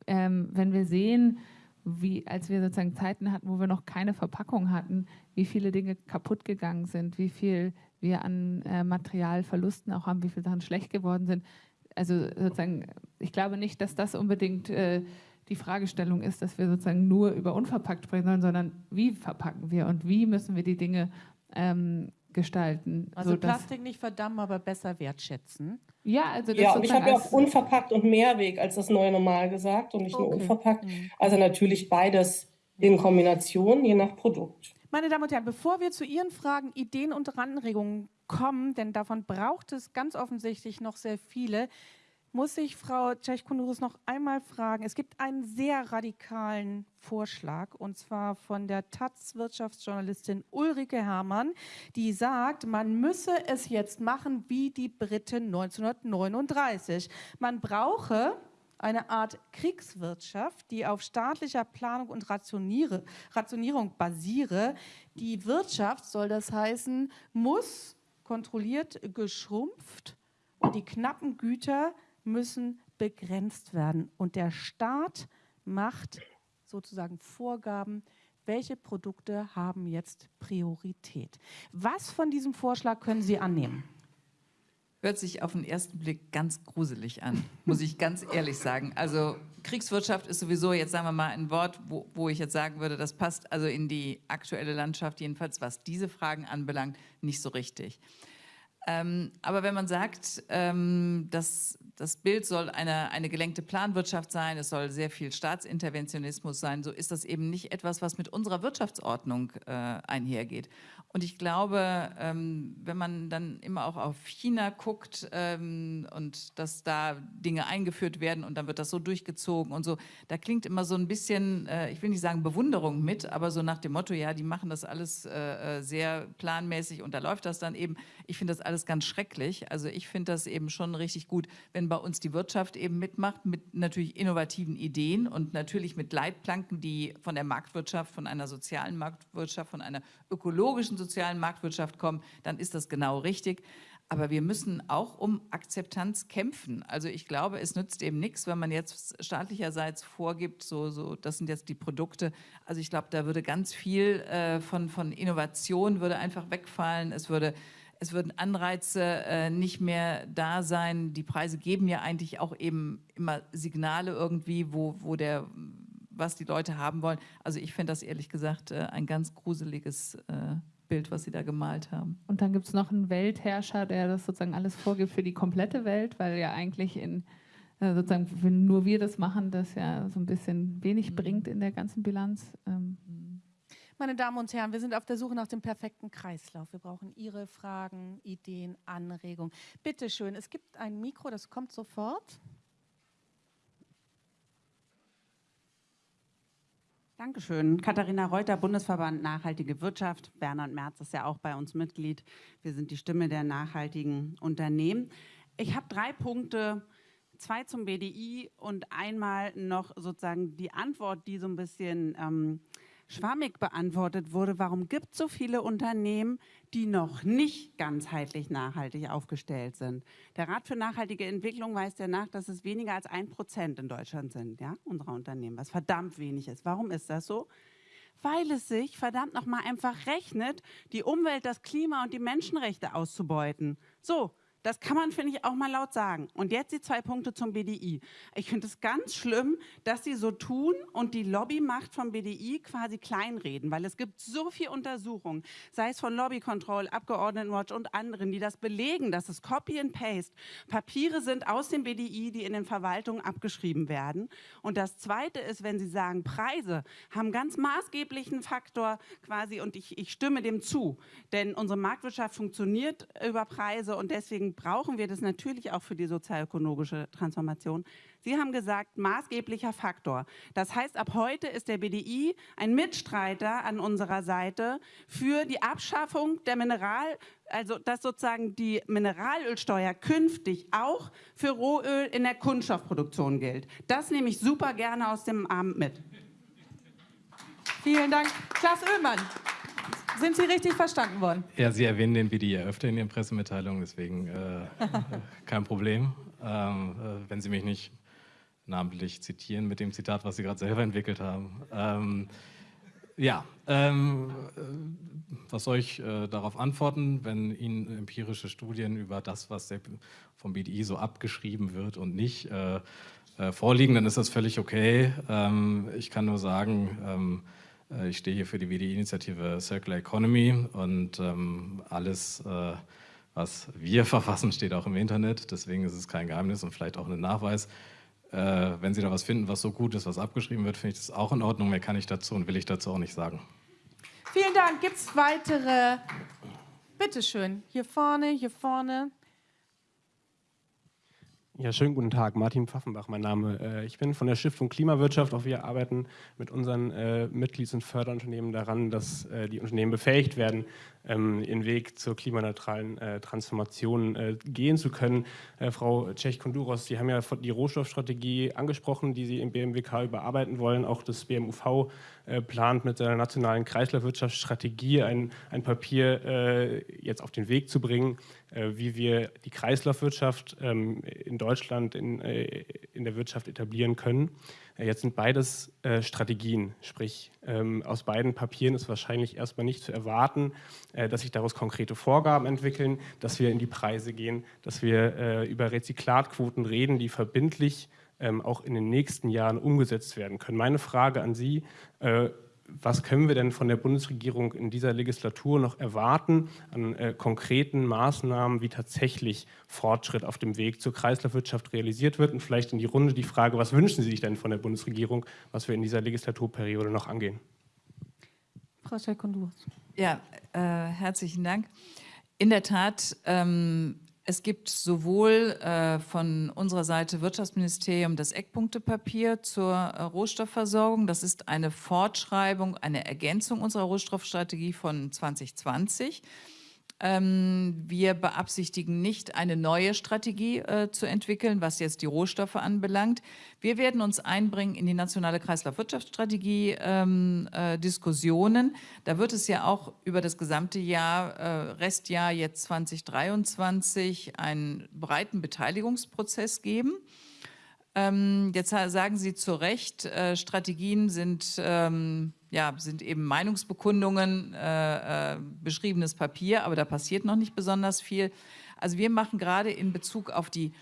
ähm, wenn wir sehen, wie, als wir sozusagen Zeiten hatten, wo wir noch keine Verpackung hatten, wie viele Dinge kaputt gegangen sind, wie viel wir an äh, Materialverlusten auch haben, wie viele Sachen schlecht geworden sind. Also sozusagen, ich glaube nicht, dass das unbedingt äh, die Fragestellung ist, dass wir sozusagen nur über unverpackt sprechen sollen, sondern wie verpacken wir und wie müssen wir die Dinge ähm, gestalten.
Also Plastik nicht verdammen, aber besser wertschätzen.
Ja, also das ja, und ich habe ja auch unverpackt und Mehrweg als das neue Normal gesagt und nicht okay. nur unverpackt. Mhm. Also natürlich beides in Kombination, je nach Produkt.
Meine Damen und Herren, bevor wir zu Ihren Fragen, Ideen und Anregungen kommen, denn davon braucht es ganz offensichtlich noch sehr viele, muss ich Frau Tschechkonurus noch einmal fragen. Es gibt einen sehr radikalen Vorschlag, und zwar von der Taz-Wirtschaftsjournalistin Ulrike Herrmann, die sagt, man müsse es jetzt machen wie die Briten 1939. Man brauche eine Art Kriegswirtschaft, die auf staatlicher Planung und Rationierung basiere. Die Wirtschaft, soll das heißen, muss kontrolliert geschrumpft und die knappen Güter müssen begrenzt werden. Und der Staat macht sozusagen Vorgaben, welche Produkte haben jetzt Priorität. Was von diesem Vorschlag können Sie annehmen?
Hört sich auf den ersten Blick ganz gruselig an, muss ich ganz ehrlich sagen. Also Kriegswirtschaft ist sowieso, jetzt sagen wir mal ein Wort, wo, wo ich jetzt sagen würde, das passt also in die aktuelle Landschaft, jedenfalls was diese Fragen anbelangt, nicht so richtig. Ähm, aber wenn man sagt, ähm, dass das Bild soll eine, eine gelenkte Planwirtschaft sein, es soll sehr viel Staatsinterventionismus sein, so ist das eben nicht etwas, was mit unserer Wirtschaftsordnung äh, einhergeht. Und ich glaube, ähm, wenn man dann immer auch auf China guckt ähm, und dass da Dinge eingeführt werden und dann wird das so durchgezogen und so, da klingt immer so ein bisschen, äh, ich will nicht sagen Bewunderung mit, aber so nach dem Motto, ja, die machen das alles äh, äh sehr planmäßig und da läuft das dann eben. Ich finde das alles ganz schrecklich. Also ich finde das eben schon richtig gut, wenn bei uns die Wirtschaft eben mitmacht mit natürlich innovativen Ideen und natürlich mit Leitplanken, die von der Marktwirtschaft, von einer sozialen Marktwirtschaft, von einer ökologischen sozialen Marktwirtschaft kommen, dann ist das genau richtig. Aber wir müssen auch um Akzeptanz kämpfen. Also ich glaube, es nützt eben nichts, wenn man jetzt staatlicherseits vorgibt, so, so, das sind jetzt die Produkte. Also ich glaube, da würde ganz viel äh, von, von Innovation würde einfach wegfallen. Es würde es würden Anreize äh, nicht mehr da sein. Die Preise geben ja eigentlich auch eben immer Signale irgendwie, wo, wo der was die Leute haben wollen. Also ich finde das ehrlich gesagt äh, ein ganz gruseliges äh, Bild, was Sie da gemalt haben.
Und dann gibt es noch einen Weltherrscher, der das sozusagen alles vorgibt für die komplette Welt, weil ja eigentlich in äh, sozusagen, wenn nur wir das machen, das ja so ein bisschen wenig mhm. bringt in der ganzen Bilanz. Ähm.
Meine Damen und Herren, wir sind auf der Suche nach dem perfekten Kreislauf. Wir brauchen Ihre Fragen, Ideen, Anregungen. Bitte schön, es gibt ein Mikro, das kommt sofort.
Dankeschön. Katharina Reuter, Bundesverband Nachhaltige Wirtschaft. Bernhard Merz ist ja auch bei uns Mitglied. Wir sind die Stimme der nachhaltigen Unternehmen. Ich habe drei Punkte, zwei zum BDI und einmal noch sozusagen die Antwort, die so ein bisschen ähm, schwammig beantwortet wurde, warum gibt es so viele Unternehmen, die noch nicht ganzheitlich nachhaltig aufgestellt sind. Der Rat für nachhaltige Entwicklung weist ja nach, dass es weniger als ein Prozent in Deutschland sind, ja, unserer Unternehmen, was verdammt wenig ist. Warum ist das so? Weil es sich verdammt nochmal einfach rechnet, die Umwelt, das Klima und die Menschenrechte auszubeuten. So, das kann man, finde ich, auch mal laut sagen. Und jetzt die zwei Punkte zum BDI. Ich finde es ganz schlimm, dass sie so tun und die Lobbymacht vom BDI quasi kleinreden, weil es gibt so viele Untersuchungen, sei es von Lobby Control, Abgeordnetenwatch und anderen, die das belegen, dass es Copy and Paste Papiere sind aus dem BDI, die in den Verwaltungen abgeschrieben werden. Und das Zweite ist, wenn Sie sagen, Preise haben ganz maßgeblichen Faktor quasi, und ich, ich stimme dem zu, denn unsere Marktwirtschaft funktioniert über Preise und deswegen brauchen wir das natürlich auch für die sozialökologische Transformation. Sie haben gesagt, maßgeblicher Faktor. Das heißt, ab heute ist der BDI ein Mitstreiter an unserer Seite für die Abschaffung der Mineral, also dass sozusagen die Mineralölsteuer künftig auch für Rohöl in der Kunststoffproduktion gilt. Das nehme ich super gerne aus dem Abend mit.
Vielen Dank. Klaas Oehlmann. Sind Sie richtig verstanden worden?
Ja, Sie erwähnen den BDI öfter in Ihren Pressemitteilungen, deswegen äh, kein Problem. Ähm, äh, wenn Sie mich nicht namentlich zitieren mit dem Zitat, was Sie gerade selber entwickelt haben. Ähm, ja, ähm, äh, was soll ich äh, darauf antworten, wenn Ihnen empirische Studien über das, was vom BDI so abgeschrieben wird und nicht, äh, äh, vorliegen, dann ist das völlig okay. Ähm, ich kann nur sagen, ähm, äh, ich stehe hier für die WDI-Initiative Circular Economy und ähm, alles, äh, was wir verfassen, steht auch im Internet. Deswegen ist es kein Geheimnis und vielleicht auch ein Nachweis. Äh, wenn Sie da was finden, was so gut ist, was abgeschrieben wird, finde ich das auch in Ordnung. Mehr kann ich dazu und will ich dazu auch nicht sagen.
Vielen Dank. Gibt es weitere? Bitte schön. Hier vorne, hier vorne.
Ja, schönen guten Tag. Martin Pfaffenbach, mein Name. Äh, ich bin von der Stiftung Klimawirtschaft. Auch wir arbeiten mit unseren äh, Mitglieds- und Förderunternehmen daran, dass äh, die Unternehmen befähigt werden, ähm, ihren Weg zur klimaneutralen Transformation gehen zu können. Frau Tschech-Konduros, Sie haben ja die Rohstoffstrategie angesprochen, die Sie im BMWK überarbeiten wollen. Auch das BMUV plant mit seiner nationalen Kreislaufwirtschaftsstrategie ein, ein Papier jetzt auf den Weg zu bringen, wie wir die Kreislaufwirtschaft ähm, in Deutschland in, in der Wirtschaft etablieren können. Jetzt sind beides äh, Strategien, sprich ähm, aus beiden Papieren ist wahrscheinlich erstmal nicht zu erwarten, äh, dass sich daraus konkrete Vorgaben entwickeln, dass wir in die Preise gehen, dass wir äh, über Rezyklatquoten reden, die verbindlich ähm, auch in den nächsten Jahren umgesetzt werden können. Meine Frage an Sie, äh, was können wir denn von der Bundesregierung in dieser Legislatur noch erwarten an äh, konkreten Maßnahmen, wie tatsächlich Fortschritt auf dem Weg zur Kreislaufwirtschaft realisiert wird? Und vielleicht in die Runde die Frage, was wünschen Sie sich denn von der Bundesregierung, was wir in dieser Legislaturperiode noch angehen?
Frau Schelkondurs.
Ja, äh, herzlichen Dank. In der Tat ähm, es gibt sowohl äh, von unserer Seite Wirtschaftsministerium das Eckpunktepapier zur äh, Rohstoffversorgung. Das ist eine Fortschreibung, eine Ergänzung unserer Rohstoffstrategie von 2020. Ähm, wir beabsichtigen nicht, eine neue Strategie äh, zu entwickeln, was jetzt die Rohstoffe anbelangt. Wir werden uns einbringen in die nationale Kreislaufwirtschaftsstrategie ähm, äh. Da wird es ja auch über das gesamte Jahr, äh, Restjahr jetzt 2023, einen breiten Beteiligungsprozess geben. Ähm, jetzt sagen Sie zu Recht, äh, Strategien sind ähm, ja, sind eben Meinungsbekundungen, äh, äh, beschriebenes Papier, aber da passiert noch nicht besonders viel. Also wir machen gerade in Bezug auf die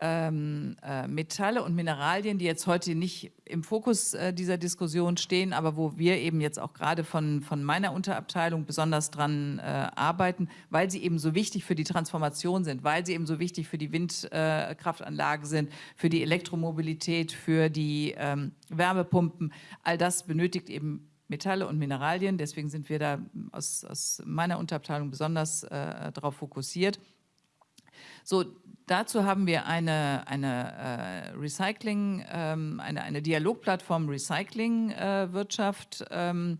ähm, äh, Metalle und Mineralien, die jetzt heute nicht im Fokus äh, dieser Diskussion stehen, aber wo wir eben jetzt auch gerade von, von meiner Unterabteilung besonders dran äh, arbeiten, weil sie eben so wichtig für die Transformation sind, weil sie eben so wichtig für die Windkraftanlagen sind, für die Elektromobilität, für die ähm, Wärmepumpen. All das benötigt eben Metalle und Mineralien. Deswegen sind wir da aus, aus meiner Unterabteilung besonders äh, darauf fokussiert. So, dazu haben wir eine, eine äh, Recycling, ähm, eine, eine Dialogplattform Recycling-Wirtschaft äh, ähm,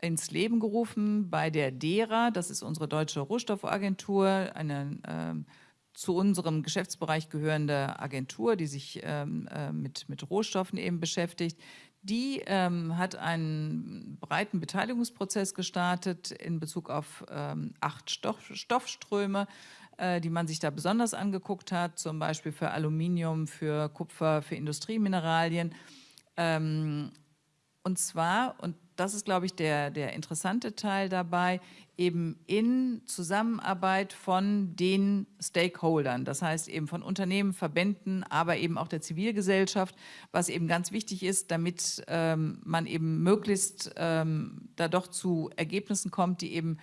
ins Leben gerufen bei der DERA, das ist unsere deutsche Rohstoffagentur, eine ähm, zu unserem Geschäftsbereich gehörende Agentur, die sich ähm, äh, mit, mit Rohstoffen eben beschäftigt. Die ähm, hat einen breiten Beteiligungsprozess gestartet in Bezug auf ähm, acht Stoff, Stoffströme, äh, die man sich da besonders angeguckt hat, zum Beispiel für Aluminium, für Kupfer, für Industriemineralien. Ähm, und zwar, und das ist, glaube ich, der, der interessante Teil dabei, eben in Zusammenarbeit von den Stakeholdern, das heißt eben von Unternehmen, Verbänden, aber eben auch der Zivilgesellschaft, was eben ganz wichtig ist, damit ähm, man eben möglichst ähm, da doch zu Ergebnissen kommt, die eben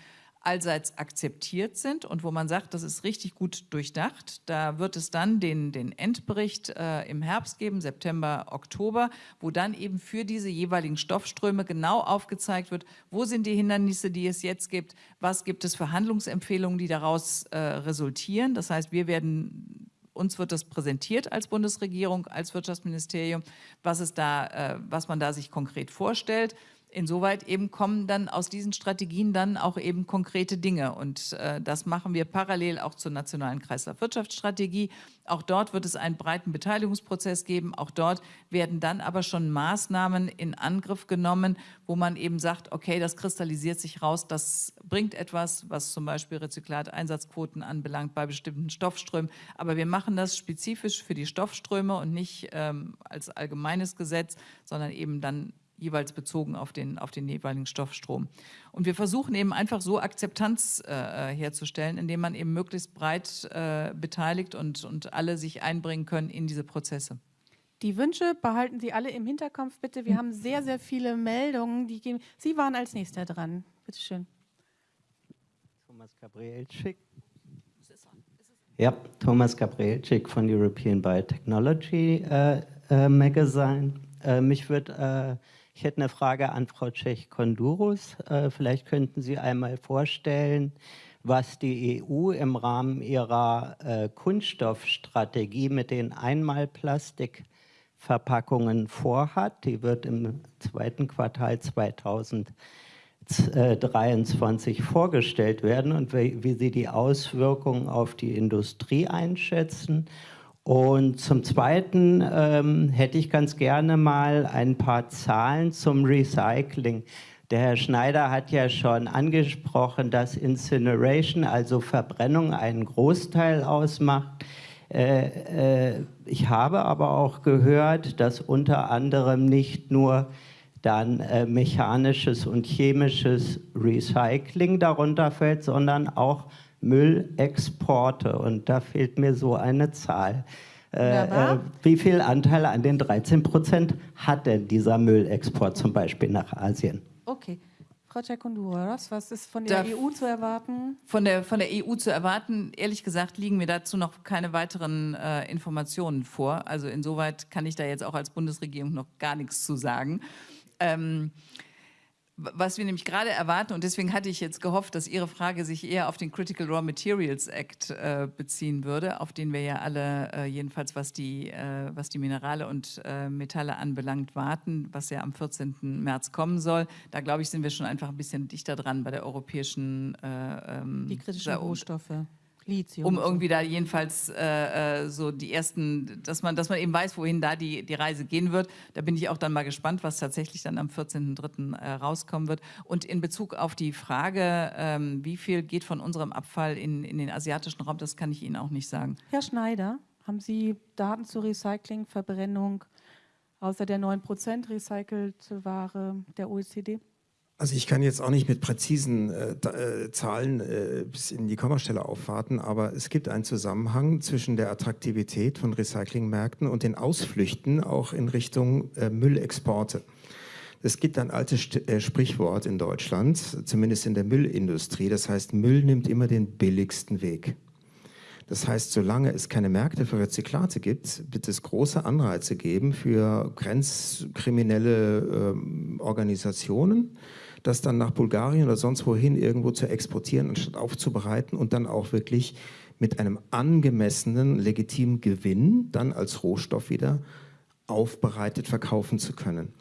allseits akzeptiert sind und wo man sagt, das ist richtig gut durchdacht. Da wird es dann den, den Endbericht äh, im Herbst geben, September, Oktober, wo dann eben für diese jeweiligen Stoffströme genau aufgezeigt wird, wo sind die Hindernisse, die es jetzt gibt, was gibt es für Handlungsempfehlungen, die daraus äh, resultieren. Das heißt, wir werden uns wird das präsentiert als Bundesregierung, als Wirtschaftsministerium, was, es da, äh, was man da sich konkret vorstellt insoweit eben kommen dann aus diesen Strategien dann auch eben konkrete Dinge. Und äh, das machen wir parallel auch zur nationalen Kreislaufwirtschaftsstrategie. Auch dort wird es einen breiten Beteiligungsprozess geben. Auch dort werden dann aber schon Maßnahmen in Angriff genommen, wo man eben sagt, okay, das kristallisiert sich raus, das bringt etwas, was zum Beispiel Rezyklateinsatzquoten anbelangt bei bestimmten Stoffströmen. Aber wir machen das spezifisch für die Stoffströme und nicht ähm, als allgemeines Gesetz, sondern eben dann jeweils bezogen auf den, auf den jeweiligen Stoffstrom. Und wir versuchen eben einfach so Akzeptanz äh, herzustellen, indem man eben möglichst breit äh, beteiligt und, und alle sich einbringen können in diese Prozesse.
die Wünsche behalten Sie alle im Hinterkopf, bitte. Wir
Hm.
haben sehr, sehr viele Meldungen. Die gehen. Sie waren als nächster dran. Bitte schön.
Thomas Gabrielczyk. Ja, Thomas Gabrielczyk von European Biotechnology äh, äh, Magazine. Äh, mich würd, äh, ich hätte eine Frage an Frau Tschech-Kondurus. Äh, vielleicht könnten Sie einmal vorstellen, was die EU im Rahmen ihrer äh, Kunststoffstrategie mit den Einmalplastikverpackungen vorhat. Die wird im zweiten Quartal 2023 vorgestellt werden und wie, wie Sie die Auswirkungen auf die Industrie einschätzen. Und zum Zweiten ähm, hätte ich ganz gerne mal ein paar Zahlen zum Recycling. Der Herr Schneider hat ja schon angesprochen, dass Incineration, also Verbrennung, einen Großteil ausmacht. Äh, äh, ich habe aber auch gehört, dass unter anderem nicht nur dann äh, mechanisches und chemisches Recycling darunter fällt, sondern auch Müllexporte. Und da fehlt mir so eine Zahl. Äh, wie viel Anteil an den 13 Prozent hat denn dieser Müllexport zum Beispiel nach Asien?
Okay. Frau Tschech-Kondurus, was ist von der
Darf-
EU zu erwarten?
Von der, von der EU zu erwarten, ehrlich gesagt, liegen mir dazu noch keine weiteren äh, Informationen vor. Also insoweit kann ich da jetzt auch als Bundesregierung noch gar nichts zu sagen. Ähm, was wir nämlich gerade erwarten, und deswegen hatte ich jetzt gehofft, dass Ihre Frage sich eher auf den Critical Raw Materials Act äh, beziehen würde, auf den wir ja alle, äh, jedenfalls was die, äh, was die Minerale und äh, Metalle anbelangt, warten, was ja am 14. März kommen soll. Da glaube ich, sind wir schon einfach ein bisschen dichter dran bei der europäischen äh, ähm,
Die kritischen Rohstoffe. Lithium.
um irgendwie da jedenfalls äh, äh, so die ersten, dass man, dass man eben weiß, wohin da die, die Reise gehen wird. Da bin ich auch dann mal gespannt, was tatsächlich dann am 14.03. Äh, rauskommen wird. Und in Bezug auf die Frage, ähm, wie viel geht von unserem Abfall in, in den asiatischen Raum, das kann ich Ihnen auch nicht sagen.
Herr Schneider, haben Sie Daten zur Recycling, Verbrennung außer der 9% recycelte Ware der OECD?
Also ich kann jetzt auch nicht mit präzisen äh, äh, Zahlen äh, bis in die Kommastelle aufwarten, aber es gibt einen Zusammenhang zwischen der Attraktivität von Recyclingmärkten und den Ausflüchten auch in Richtung äh, Müllexporte. Es gibt ein altes St äh, Sprichwort in Deutschland, zumindest in der Müllindustrie, das heißt, Müll nimmt immer den billigsten Weg. Das heißt, solange es keine Märkte für Rezyklate gibt, wird es große Anreize geben für grenzkriminelle ähm, Organisationen, das dann nach Bulgarien oder sonst wohin irgendwo zu exportieren, anstatt aufzubereiten und dann auch wirklich mit einem angemessenen, legitimen Gewinn dann als Rohstoff wieder aufbereitet verkaufen zu können.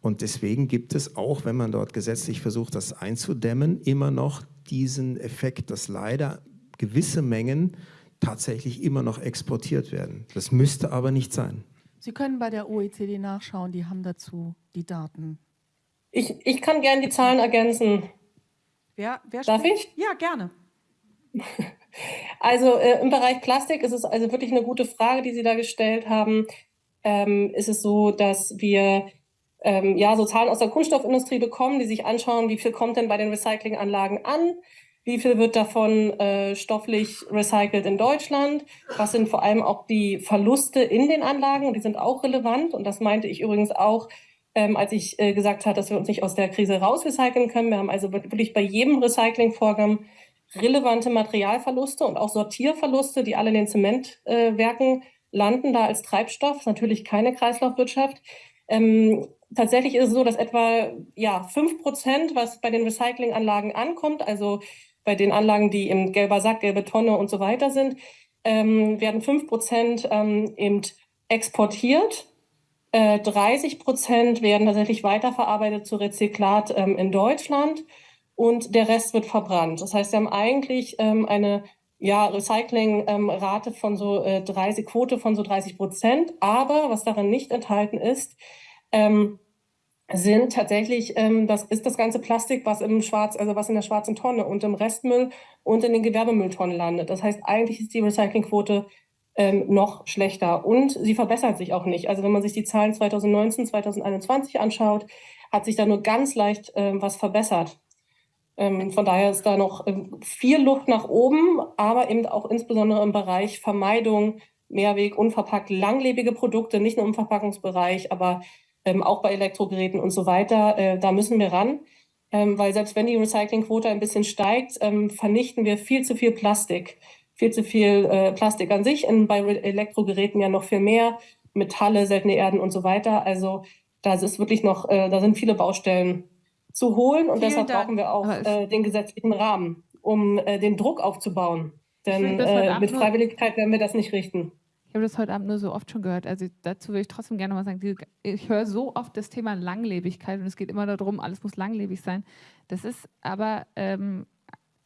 Und deswegen gibt es auch, wenn man dort gesetzlich versucht, das einzudämmen, immer noch diesen Effekt, dass leider gewisse Mengen tatsächlich immer noch exportiert werden. Das müsste aber nicht sein.
Sie können bei der OECD nachschauen, die haben dazu die Daten.
Ich, ich kann gerne die Zahlen ergänzen.
Wer, wer
Darf
spricht? Ja, gerne.
Also äh, im Bereich Plastik ist es also wirklich eine gute Frage, die Sie da gestellt haben. Ähm, ist es so, dass wir ähm, ja so Zahlen aus der Kunststoffindustrie bekommen, die sich anschauen, wie viel kommt denn bei den Recyclinganlagen an, wie viel wird davon äh, stofflich recycelt in Deutschland, was sind vor allem auch die Verluste in den Anlagen und die sind auch relevant und das meinte ich übrigens auch, ähm, als ich äh, gesagt habe, dass wir uns nicht aus der Krise raus recyceln können. Wir haben also wirklich bei jedem Recyclingvorgang relevante Materialverluste und auch Sortierverluste, die alle in den Zementwerken äh, landen, da als Treibstoff. Das ist natürlich keine Kreislaufwirtschaft. Ähm, tatsächlich ist es so, dass etwa ja, 5 Prozent, was bei den Recyclinganlagen ankommt, also bei den Anlagen, die im gelber Sack, gelbe Tonne und so weiter sind, ähm, werden 5 Prozent ähm, eben exportiert. Äh, 30 Prozent werden tatsächlich weiterverarbeitet zu Rezyklat ähm, in Deutschland und der Rest wird verbrannt. Das heißt, wir haben eigentlich ähm, eine ja, Recycling-Rate von so äh, 30, Quote von so 30 Prozent. Aber was daran nicht enthalten ist, ähm, sind tatsächlich, ähm, das ist das ganze Plastik, was im Schwarz, also was in der schwarzen Tonne und im Restmüll und in den Gewerbemülltonnen landet. Das heißt, eigentlich ist die Recyclingquote ähm, noch schlechter und sie verbessert sich auch nicht. Also wenn man sich die Zahlen 2019, 2021 anschaut, hat sich da nur ganz leicht ähm, was verbessert. Ähm, von daher ist da noch ähm, viel Luft nach oben, aber eben auch insbesondere im Bereich Vermeidung Mehrweg, unverpackt, langlebige Produkte, nicht nur im Verpackungsbereich, aber ähm, auch bei Elektrogeräten und so weiter. Äh, da müssen wir ran, ähm, weil selbst wenn die Recyclingquote ein bisschen steigt, ähm, vernichten wir viel zu viel Plastik. Viel zu viel äh, Plastik an sich, in, bei Elektrogeräten ja noch viel mehr, Metalle, seltene Erden und so weiter. Also da ist wirklich noch, äh, da sind viele Baustellen zu holen und Vielen deshalb Dank. brauchen wir auch äh, den gesetzlichen Rahmen, um äh, den Druck aufzubauen. Denn äh, mit Freiwilligkeit werden wir das nicht richten.
Ich habe das heute Abend nur so oft schon gehört. Also dazu will ich trotzdem gerne mal sagen, ich höre so oft das Thema Langlebigkeit und es geht immer darum, alles muss langlebig sein. Das ist aber ähm,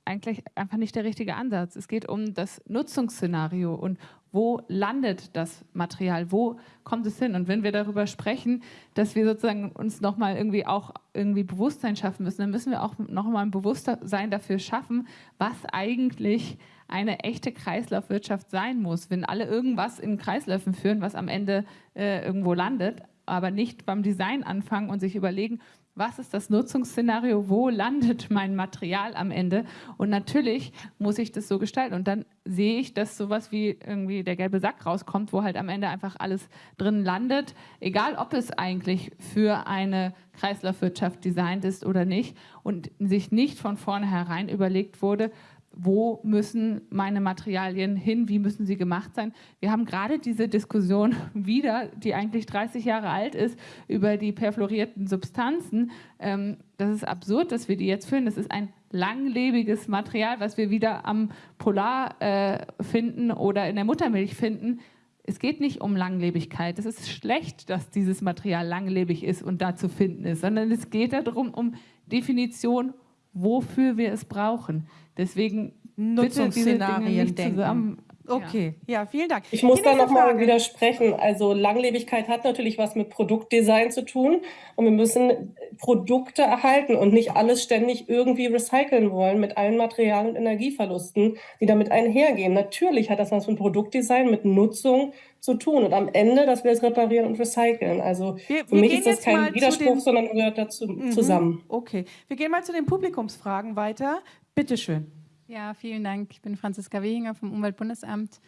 eigentlich einfach nicht der richtige Ansatz. Es geht um das Nutzungsszenario und wo landet das Material, wo kommt es hin? Und wenn wir darüber sprechen, dass wir sozusagen uns nochmal irgendwie auch irgendwie Bewusstsein schaffen müssen, dann müssen wir auch nochmal ein Bewusstsein dafür schaffen, was eigentlich eine echte Kreislaufwirtschaft sein muss. Wenn alle irgendwas in Kreisläufen führen, was am Ende äh, irgendwo landet, aber nicht beim Design anfangen und sich überlegen, was ist das Nutzungsszenario, wo landet mein Material am Ende? Und natürlich muss ich das so gestalten. Und dann sehe ich, dass sowas wie irgendwie der gelbe Sack rauskommt, wo halt am Ende einfach alles drin landet, egal ob es eigentlich für eine Kreislaufwirtschaft designt ist oder nicht und sich nicht von vornherein überlegt wurde, wo müssen meine Materialien hin, wie müssen sie gemacht sein. Wir haben gerade diese Diskussion wieder, die eigentlich 30 Jahre alt ist, über die perfluorierten Substanzen. Ähm, das ist absurd, dass wir die jetzt führen. Das ist ein langlebiges Material, was wir wieder am Polar äh, finden oder in der Muttermilch finden. Es geht nicht um Langlebigkeit. Es ist schlecht, dass dieses Material langlebig ist und da zu finden ist, sondern es geht darum, um Definition, wofür wir es brauchen. Deswegen
Nutzungsszenarien denken. Okay, ja. ja. vielen Dank.
Ich muss da nochmal widersprechen. Also Langlebigkeit hat natürlich was mit Produktdesign zu tun und wir müssen Produkte erhalten und nicht alles ständig irgendwie recyceln wollen mit allen Material- und Energieverlusten, die damit einhergehen. Natürlich hat das was mit Produktdesign, mit Nutzung zu tun und am Ende, dass wir es reparieren und recyceln. Also wir, für mich ist das kein Widerspruch, sondern gehört dazu mhm. zusammen.
Okay, wir gehen mal zu den Publikumsfragen weiter. Bitte schön.
Ja, vielen Dank. Ich bin Franziska Wehinger vom Umweltbundesamt.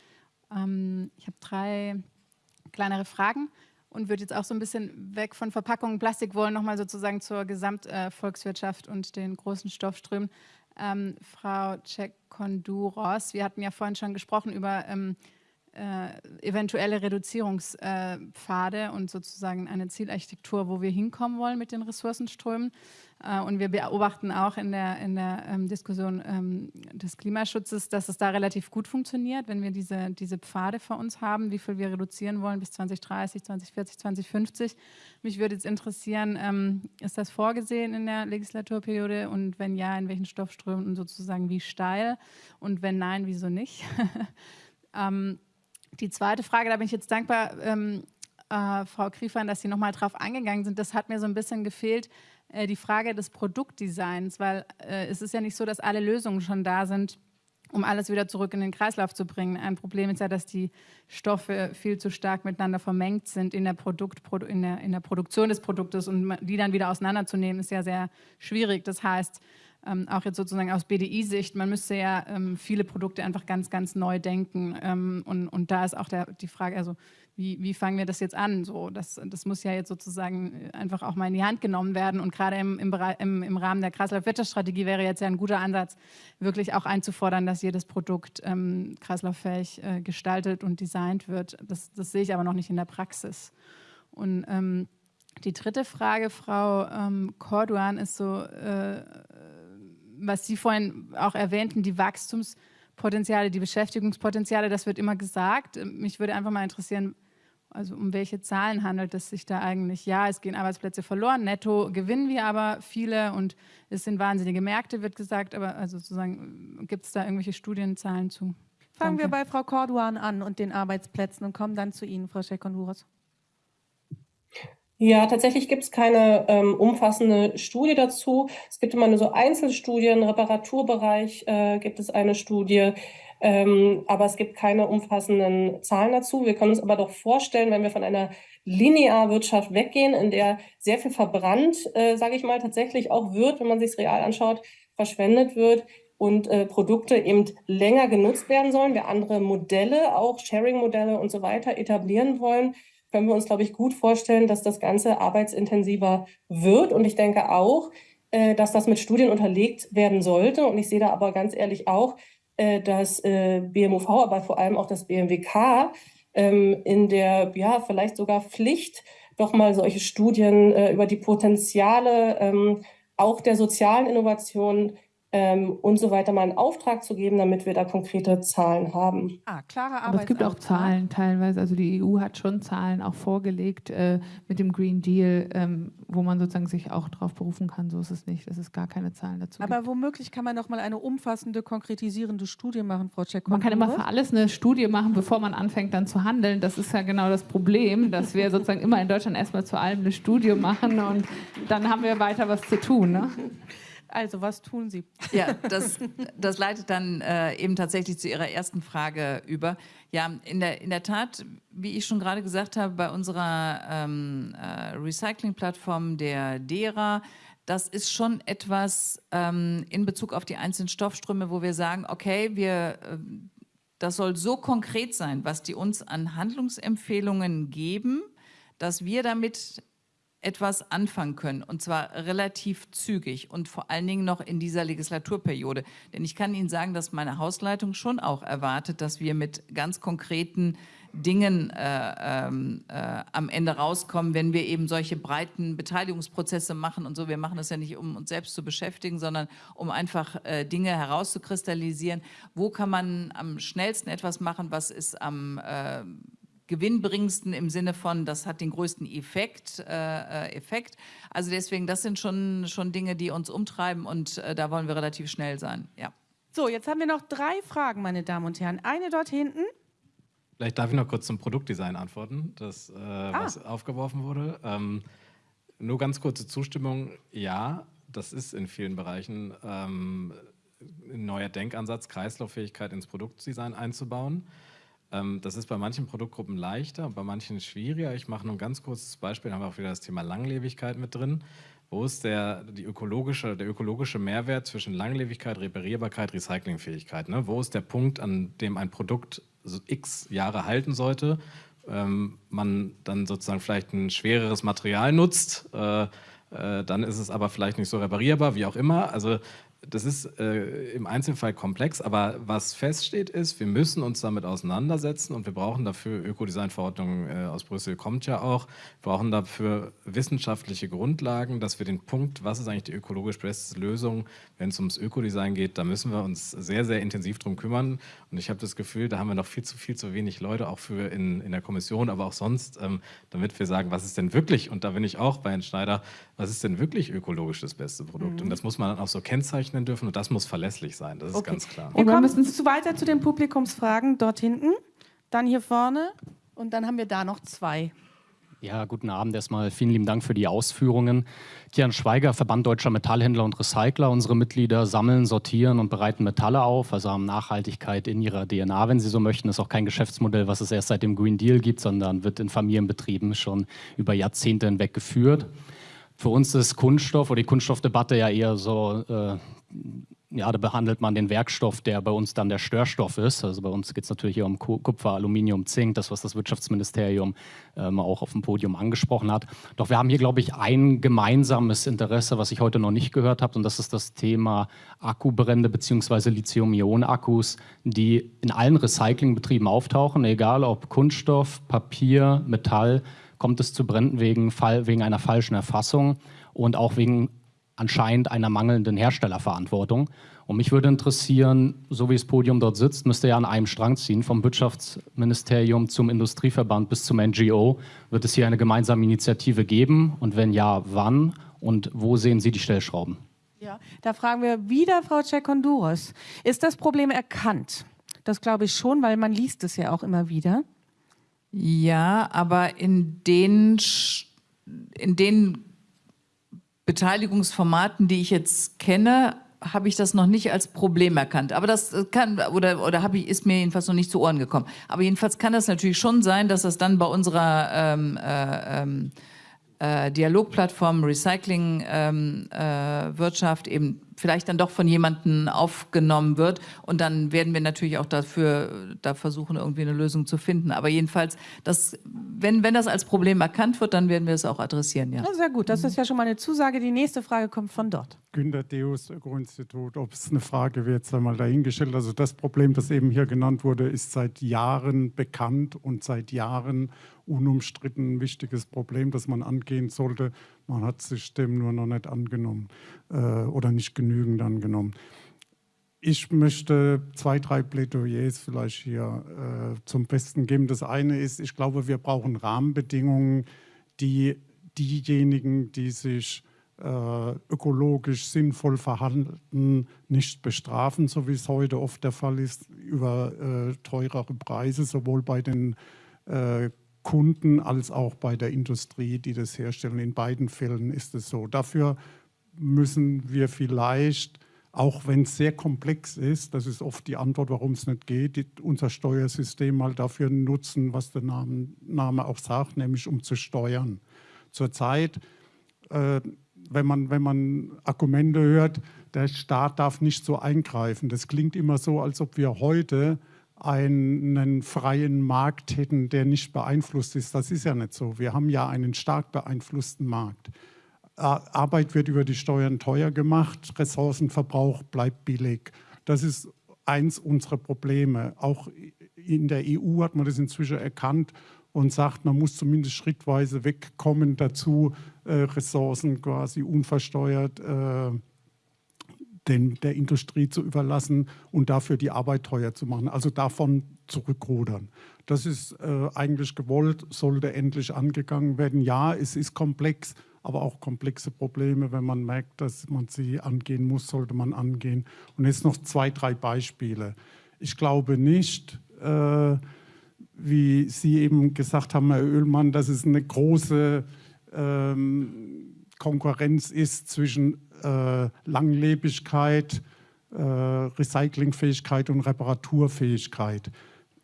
Ähm, ich habe drei kleinere Fragen und würde jetzt auch so ein bisschen weg von Verpackungen, Plastik wollen, nochmal sozusagen zur Gesamtvolkswirtschaft äh, und den großen Stoffströmen. Ähm, Frau Cekondouros, wir hatten ja vorhin schon gesprochen über ähm, äh, eventuelle Reduzierungspfade und sozusagen eine Zielarchitektur, wo wir hinkommen wollen mit den Ressourcenströmen. Äh, und wir beobachten auch in der, in der ähm, Diskussion ähm, des Klimaschutzes, dass es da relativ gut funktioniert, wenn wir diese, diese Pfade vor uns haben, wie viel wir reduzieren wollen bis 2030, 2040, 2050. Mich würde jetzt interessieren, ähm, ist das vorgesehen in der Legislaturperiode und wenn ja, in welchen Stoffströmen und sozusagen wie steil und wenn nein, wieso nicht? ähm, die zweite Frage, da bin ich jetzt dankbar, ähm, äh, Frau Kriefern, dass Sie nochmal drauf eingegangen sind. Das hat mir so ein bisschen gefehlt, äh, die Frage des Produktdesigns, weil äh, es ist ja nicht so, dass alle Lösungen schon da sind, um alles wieder zurück in den Kreislauf zu bringen. Ein Problem ist ja, dass die Stoffe viel zu stark miteinander vermengt sind in der, Produkt, in der, in der Produktion des Produktes und die dann wieder auseinanderzunehmen, ist ja sehr schwierig. Das heißt, ähm, auch jetzt sozusagen aus BDI-Sicht, man müsste ja ähm, viele Produkte einfach ganz, ganz neu denken. Ähm, und, und da ist auch der, die Frage, also wie, wie fangen wir das jetzt an? So, das, das muss ja jetzt sozusagen einfach auch mal in die Hand genommen werden. Und gerade im, im, im, im Rahmen der Kreislaufwirtschaftsstrategie wäre jetzt ja ein guter Ansatz, wirklich auch einzufordern, dass jedes Produkt ähm, kreislauffähig äh, gestaltet und designt wird. Das, das sehe ich aber noch nicht in der Praxis. Und ähm, die dritte Frage, Frau ähm, Corduan, ist so, äh, was Sie vorhin auch erwähnten, die Wachstumspotenziale, die Beschäftigungspotenziale, das wird immer gesagt. Mich würde einfach mal interessieren, also um welche Zahlen handelt es sich da eigentlich? Ja, es gehen Arbeitsplätze verloren, netto gewinnen wir aber viele und es sind wahnsinnige Märkte, wird gesagt, aber also sozusagen gibt es da irgendwelche Studienzahlen zu?
Fangen Danke. wir bei Frau Corduan an und den Arbeitsplätzen und kommen dann zu Ihnen, Frau Schekonduros.
Ja, tatsächlich gibt es keine ähm, umfassende Studie dazu. Es gibt immer nur so Einzelstudien, Reparaturbereich äh, gibt es eine Studie, ähm, aber es gibt keine umfassenden Zahlen dazu. Wir können uns aber doch vorstellen, wenn wir von einer Linearwirtschaft weggehen, in der sehr viel verbrannt, äh, sage ich mal, tatsächlich auch wird, wenn man sich es real anschaut, verschwendet wird, und äh, Produkte eben länger genutzt werden sollen, wir andere Modelle, auch Sharing-Modelle und so weiter etablieren wollen, können wir uns, glaube ich, gut vorstellen, dass das Ganze arbeitsintensiver wird. Und ich denke auch, äh, dass das mit Studien unterlegt werden sollte. Und ich sehe da aber ganz ehrlich auch, äh, dass äh, BMUV, aber vor allem auch das BMWK ähm, in der, ja, vielleicht sogar Pflicht, doch mal solche Studien über die Potenziale ähm, auch der sozialen Innovation ähm, und so weiter mal einen Auftrag zu geben, damit wir da konkrete Zahlen haben.
Ah, klare
Aber es gibt auch Zahlen teilweise. Also die EU hat schon Zahlen auch vorgelegt äh, mit dem Green Deal, ähm, wo man sozusagen sich auch darauf berufen kann. So ist es nicht, dass es gar keine Zahlen dazu
Aber
gibt.
womöglich kann man noch mal eine umfassende, konkretisierende Studie machen, Frau Cekon.
Man kann immer für alles eine Studie machen, bevor man anfängt dann zu handeln. Das ist ja genau das Problem, dass wir sozusagen immer in Deutschland erstmal zu allem eine Studie machen und dann haben wir weiter was zu tun. Ne?
Also, was tun Sie?
Ja, das, das leitet dann äh, eben tatsächlich zu Ihrer ersten Frage über. Ja, in der, in der Tat, wie ich schon gerade gesagt habe, bei unserer ähm, äh, Recycling-Plattform der DERA, das ist schon etwas ähm, in Bezug auf die einzelnen Stoffströme, wo wir sagen, okay, wir, äh, das soll so konkret sein, was die uns an Handlungsempfehlungen geben, dass wir damit etwas anfangen können und zwar relativ zügig und vor allen Dingen noch in dieser Legislaturperiode. Denn ich kann Ihnen sagen, dass meine Hausleitung schon auch erwartet, dass wir mit ganz konkreten Dingen äh, ähm, äh, am Ende rauskommen, wenn wir eben solche breiten Beteiligungsprozesse machen und so. Wir machen das ja nicht, um uns selbst zu beschäftigen, sondern um einfach äh, Dinge herauszukristallisieren. Wo kann man am schnellsten etwas machen? Was ist am äh, gewinnbringendsten im Sinne von, das hat den größten Effekt. Äh, äh, Effekt. Also deswegen, das sind schon, schon Dinge, die uns umtreiben und äh, da wollen wir relativ schnell sein. Ja.
So, jetzt haben wir noch drei Fragen, meine Damen und Herren. Eine dort hinten.
Vielleicht darf ich noch kurz zum Produktdesign antworten, das, äh, ah. was aufgeworfen wurde. Ähm, nur ganz kurze Zustimmung. Ja, das ist in vielen Bereichen ähm, ein neuer Denkansatz, Kreislauffähigkeit ins Produktdesign einzubauen. Ähm, das ist bei manchen Produktgruppen leichter, bei manchen schwieriger. Ich mache nur ein ganz kurzes Beispiel, da haben wir auch wieder das Thema Langlebigkeit mit drin. Wo ist der, die ökologische, der ökologische Mehrwert zwischen Langlebigkeit, Reparierbarkeit, Recyclingfähigkeit? Ne? Wo ist der Punkt, an dem ein Produkt x Jahre halten sollte, ähm, man dann sozusagen vielleicht ein schwereres Material nutzt, äh, äh, dann ist es aber vielleicht nicht so reparierbar, wie auch immer. Also das ist äh, im Einzelfall komplex, aber was feststeht ist, wir müssen uns damit auseinandersetzen und wir brauchen dafür, Ökodesign-Verordnung äh, aus Brüssel kommt ja auch, brauchen dafür wissenschaftliche Grundlagen, dass wir den Punkt, was ist eigentlich die ökologisch beste Lösung, wenn es ums Ökodesign geht, da müssen wir uns sehr, sehr intensiv drum kümmern und ich habe das Gefühl, da haben wir noch viel zu viel zu wenig Leute, auch für in, in der Kommission, aber auch sonst, ähm, damit wir sagen, was ist denn wirklich, und da bin ich auch bei Herrn Schneider, was ist denn wirklich ökologisch das beste Produkt? Mhm. Und das muss man dann auch so kennzeichnen dürfen und das muss verlässlich sein, das ist okay. ganz klar.
Wir kommen zu weiter zu den Publikumsfragen dort hinten, dann hier vorne und dann haben wir da noch zwei.
Ja, guten Abend erstmal. Vielen lieben Dank für die Ausführungen. Kian Schweiger, Verband Deutscher Metallhändler und Recycler. Unsere Mitglieder sammeln, sortieren und bereiten Metalle auf, also haben Nachhaltigkeit in ihrer DNA, wenn Sie so möchten. Das ist auch kein Geschäftsmodell, was es erst seit dem Green Deal gibt, sondern wird in Familienbetrieben schon über Jahrzehnte hinweg geführt. Für uns ist Kunststoff oder die Kunststoffdebatte ja eher so, äh, ja, da behandelt man den Werkstoff, der bei uns dann der Störstoff ist. Also bei uns geht es natürlich hier um Kupfer, Aluminium, Zink, das, was das Wirtschaftsministerium ähm, auch auf dem Podium angesprochen hat. Doch wir haben hier, glaube ich, ein gemeinsames Interesse, was ich heute noch nicht gehört habe, und das ist das Thema Akkubrände bzw. Lithium-Ionen-Akkus, die in allen Recyclingbetrieben auftauchen, egal ob Kunststoff, Papier, Metall kommt es zu Bränden wegen, wegen einer falschen Erfassung und auch wegen anscheinend einer mangelnden Herstellerverantwortung. Und mich würde interessieren, so wie das Podium dort sitzt, müsste ja an einem Strang ziehen, vom Wirtschaftsministerium zum Industrieverband bis zum NGO. Wird es hier eine gemeinsame Initiative geben? Und wenn ja, wann? Und wo sehen Sie die Stellschrauben?
Ja, da fragen wir wieder Frau Cekondouros. Ist das Problem erkannt? Das glaube ich schon, weil man liest es ja auch immer wieder.
Ja, aber in den, in den Beteiligungsformaten, die ich jetzt kenne, habe ich das noch nicht als Problem erkannt. Aber das kann, oder, oder habe ich, ist mir jedenfalls noch nicht zu Ohren gekommen. Aber jedenfalls kann das natürlich schon sein, dass das dann bei unserer ähm, äh, ähm, äh, Dialogplattform Recycling ähm, äh, Wirtschaft eben vielleicht dann doch von jemandem aufgenommen wird. Und dann werden wir natürlich auch dafür da versuchen, irgendwie eine Lösung zu finden. Aber jedenfalls, das, wenn, wenn das als Problem erkannt wird, dann werden wir es auch adressieren. Ja.
sehr gut, das ist ja schon mal eine Zusage. Die nächste Frage kommt von dort.
Günter Deus, Öko-Institut. Ob es eine Frage wird, sei mal dahingestellt. Also das Problem, das eben hier genannt wurde, ist seit Jahren bekannt und seit Jahren unumstritten ein wichtiges Problem, das man angehen sollte. Man hat sich dem nur noch nicht angenommen äh, oder nicht genügend angenommen. Ich möchte zwei, drei Plädoyers vielleicht hier äh, zum Besten geben. Das eine ist, ich glaube, wir brauchen Rahmenbedingungen, die diejenigen, die sich äh, ökologisch sinnvoll verhalten, nicht bestrafen, so wie es heute oft der Fall ist, über äh, teurere Preise, sowohl bei den äh, Kunden als auch bei der Industrie, die das herstellen. In beiden Fällen ist es so. Dafür müssen wir vielleicht, auch wenn es sehr komplex ist, das ist oft die Antwort, warum es nicht geht, unser Steuersystem mal dafür nutzen, was der Name, Name auch sagt, nämlich um zu steuern. Zurzeit, äh, wenn, man, wenn man Argumente hört, der Staat darf nicht so eingreifen. Das klingt immer so, als ob wir heute einen freien Markt hätten, der nicht beeinflusst ist. Das ist ja nicht so. Wir haben ja einen stark beeinflussten Markt. Arbeit wird über die Steuern teuer gemacht, Ressourcenverbrauch bleibt billig. Das ist eins unserer Probleme. Auch in der EU hat man das inzwischen erkannt und sagt, man muss zumindest schrittweise wegkommen dazu, äh, Ressourcen quasi unversteuert äh, den, der Industrie zu überlassen und dafür die Arbeit teuer zu machen, also davon zurückrudern. Das ist äh, eigentlich gewollt, sollte endlich angegangen werden. Ja, es ist komplex, aber auch komplexe Probleme, wenn man merkt, dass man sie angehen muss, sollte man angehen. Und jetzt noch zwei, drei Beispiele. Ich glaube nicht, äh, wie Sie eben gesagt haben, Herr Oehlmann, dass es eine große ähm, Konkurrenz ist zwischen äh, Langlebigkeit, äh, Recyclingfähigkeit und Reparaturfähigkeit.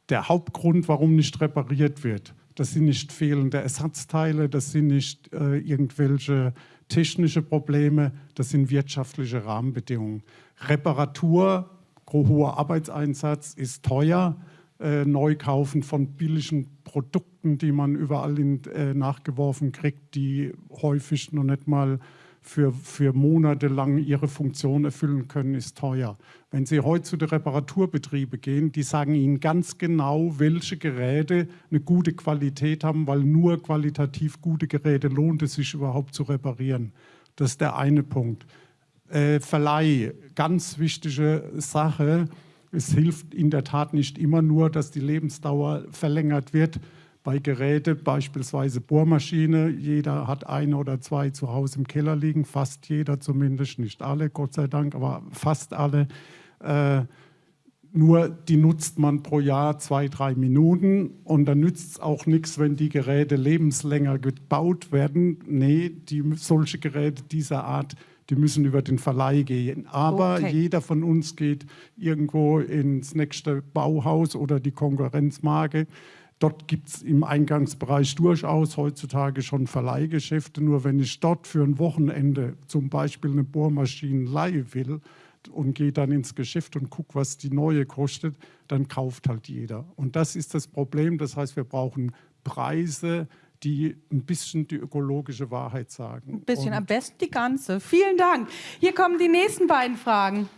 Der Hauptgrund, warum nicht repariert wird, das sind nicht fehlende Ersatzteile, das sind nicht äh, irgendwelche technische Probleme, das sind wirtschaftliche Rahmenbedingungen. Reparatur, hoher Arbeitseinsatz ist teuer. Äh, Neukaufen von billigen Produkten, die man überall in, äh, nachgeworfen kriegt, die häufig noch nicht mal für, für Monate lang ihre Funktion erfüllen können, ist teuer. Wenn Sie heute zu den Reparaturbetrieben gehen, die sagen Ihnen ganz genau, welche Geräte eine gute Qualität haben, weil nur qualitativ gute Geräte lohnt es sich überhaupt zu reparieren. Das ist der eine Punkt. Äh, Verleih, ganz wichtige Sache. Es hilft in der Tat nicht immer nur, dass die Lebensdauer verlängert wird, bei Geräten, beispielsweise Bohrmaschine, jeder hat eine oder zwei zu Hause im Keller liegen, fast jeder zumindest, nicht alle, Gott sei Dank, aber fast alle. Äh, nur die nutzt man pro Jahr zwei, drei Minuten und dann nützt es auch nichts, wenn die Geräte lebenslänger gebaut werden. Nee, die, solche Geräte dieser Art, die müssen über den Verleih gehen. Aber okay. jeder von uns geht irgendwo ins nächste Bauhaus oder die Konkurrenzmarke Dort gibt es im Eingangsbereich durchaus heutzutage schon Verleihgeschäfte. Nur wenn ich dort für ein Wochenende zum Beispiel eine Bohrmaschine leihen will und gehe dann ins Geschäft und gucke, was die neue kostet, dann kauft halt jeder. Und das ist das Problem. Das heißt, wir brauchen Preise, die ein bisschen die ökologische Wahrheit sagen.
Ein bisschen, und am besten die ganze. Vielen Dank. Hier kommen die nächsten beiden Fragen.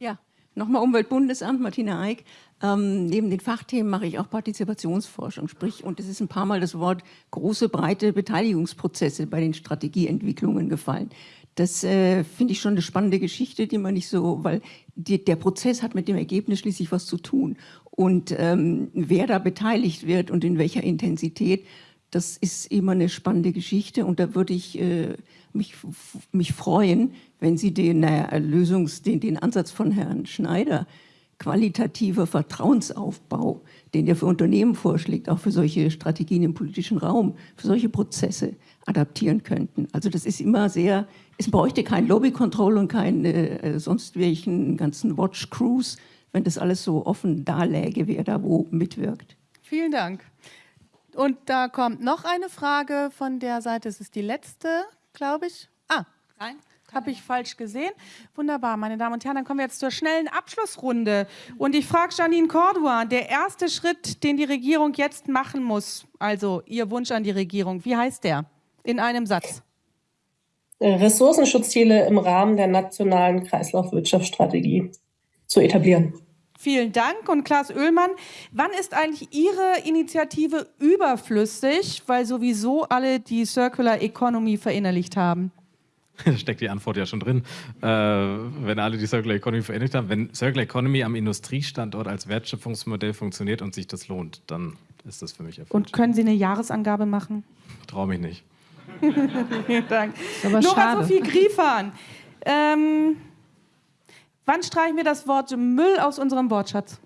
Ja, nochmal Umweltbundesamt, Martina Eick. Ähm, neben den Fachthemen mache ich auch Partizipationsforschung, sprich, und es ist ein paar Mal das Wort große, breite Beteiligungsprozesse bei den Strategieentwicklungen gefallen. Das äh, finde ich schon eine spannende Geschichte, die man nicht so, weil die, der Prozess hat mit dem Ergebnis schließlich was zu tun. Und ähm, wer da beteiligt wird und in welcher Intensität, das ist immer eine spannende Geschichte. Und da würde ich äh, mich, mich freuen, wenn Sie den, äh, Lösungs-, den, den Ansatz von Herrn Schneider qualitativer Vertrauensaufbau, den er für Unternehmen vorschlägt, auch für solche Strategien im politischen Raum, für solche Prozesse adaptieren könnten. Also das ist immer sehr, es bräuchte kein Lobby-Control und keinen äh, sonst welchen ganzen Watch-Crews, wenn das alles so offen darläge, wer da wo mitwirkt.
Vielen Dank. Und da kommt noch eine Frage von der Seite, es ist die letzte, glaube ich. Ah,
Nein?
Habe ich falsch gesehen? Wunderbar, meine Damen und Herren, dann kommen wir jetzt zur schnellen Abschlussrunde. Und ich frage Janine Cordua, der erste Schritt, den die Regierung jetzt machen muss, also Ihr Wunsch an die Regierung, wie heißt der? In einem Satz.
Ressourcenschutzziele im Rahmen der nationalen Kreislaufwirtschaftsstrategie zu etablieren.
Vielen Dank. Und Klaas Oehlmann, wann ist eigentlich Ihre Initiative überflüssig, weil sowieso alle die Circular Economy verinnerlicht haben?
Da steckt die Antwort ja schon drin. Äh, wenn alle die Circular Economy verinnerlicht haben, wenn Circular Economy am Industriestandort als Wertschöpfungsmodell funktioniert und sich das lohnt, dann ist das für mich erfüllt.
Und können Sie eine Jahresangabe machen?
Traue mich nicht.
Vielen Dank. Nora Sophie Griefahn. Ähm, wann streichen wir das Wort Müll aus unserem Wortschatz?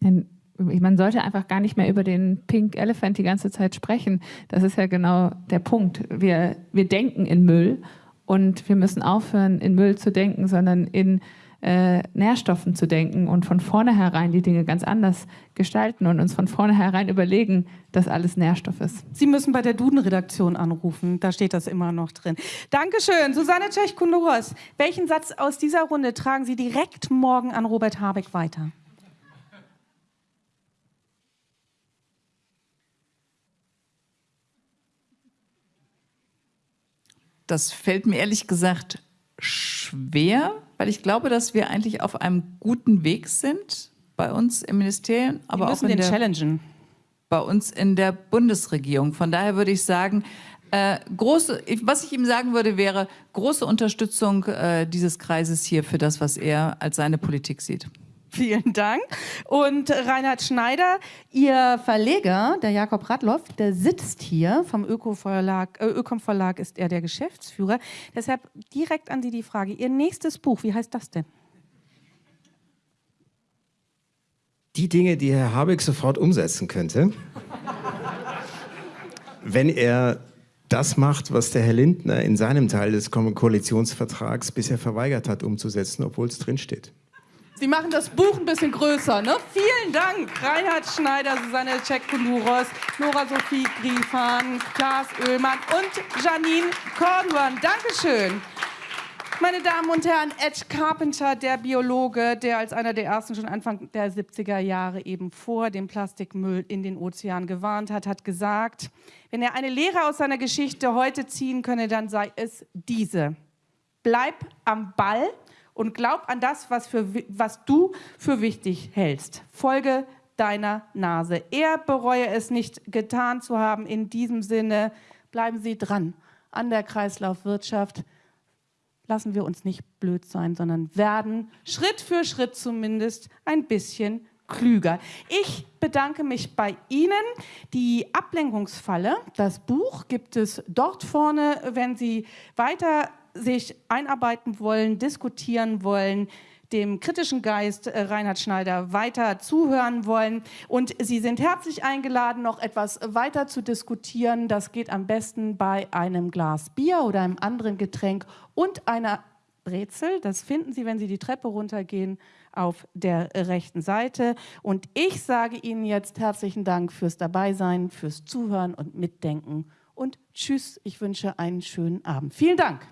Man sollte einfach gar nicht mehr über den Pink Elephant die ganze Zeit sprechen. Das ist ja genau der Punkt. Wir, wir denken in Müll und wir müssen aufhören, in Müll zu denken, sondern in äh, Nährstoffen zu denken und von vornherein die Dinge ganz anders gestalten und uns von vornherein überlegen, dass alles Nährstoff ist.
Sie müssen bei der Duden-Redaktion anrufen, da steht das immer noch drin. Dankeschön, Susanne Tschech-Kunduros. Welchen Satz aus dieser Runde tragen Sie direkt morgen an Robert Habeck weiter?
Das fällt mir ehrlich gesagt schwer, weil ich glaube, dass wir eigentlich auf einem guten Weg sind bei uns im Ministerium, aber auch in
den
der,
challengen.
bei uns in der Bundesregierung. Von daher würde ich sagen, äh, große, was ich ihm sagen würde, wäre große Unterstützung äh, dieses Kreises hier für das, was er als seine Politik sieht.
Vielen Dank. Und Reinhard Schneider, Ihr Verleger, der Jakob Radloff, der sitzt hier vom äh, Ökom Verlag ist er der Geschäftsführer. Deshalb direkt an Sie die Frage, Ihr nächstes Buch, wie heißt das denn?
Die Dinge, die Herr Habeck sofort umsetzen könnte, wenn er das macht, was der Herr Lindner in seinem Teil des Koalitionsvertrags bisher verweigert hat umzusetzen, obwohl es drinsteht.
Sie machen das Buch ein bisschen größer. Ne? Vielen Dank, Reinhard Schneider, Susanne Cekkunuros, Nora Sophie Griefahn, Klaas Oehlmann und Janine Corduan. Dankeschön. Meine Damen und Herren, Ed Carpenter, der Biologe, der als einer der ersten schon Anfang der 70er Jahre eben vor dem Plastikmüll in den Ozean gewarnt hat, hat gesagt, wenn er eine Lehre aus seiner Geschichte heute ziehen könne, dann sei es diese. Bleib am Ball und glaub an das, was, für, was du für wichtig hältst. Folge deiner Nase. Er bereue es nicht getan zu haben. In diesem Sinne bleiben Sie dran an der Kreislaufwirtschaft. Lassen wir uns nicht blöd sein, sondern werden Schritt für Schritt zumindest ein bisschen klüger. Ich bedanke mich bei Ihnen. Die Ablenkungsfalle, das Buch gibt es dort vorne, wenn Sie weiter sich einarbeiten wollen, diskutieren wollen, dem kritischen Geist äh, Reinhard Schneider weiter zuhören wollen. Und Sie sind herzlich eingeladen, noch etwas weiter zu diskutieren. Das geht am besten bei einem Glas Bier oder einem anderen Getränk und einer Brezel. Das finden Sie, wenn Sie die Treppe runtergehen, auf der rechten Seite. Und ich sage Ihnen jetzt herzlichen Dank fürs Dabeisein, fürs Zuhören und Mitdenken. Und tschüss, ich wünsche einen schönen Abend. Vielen Dank.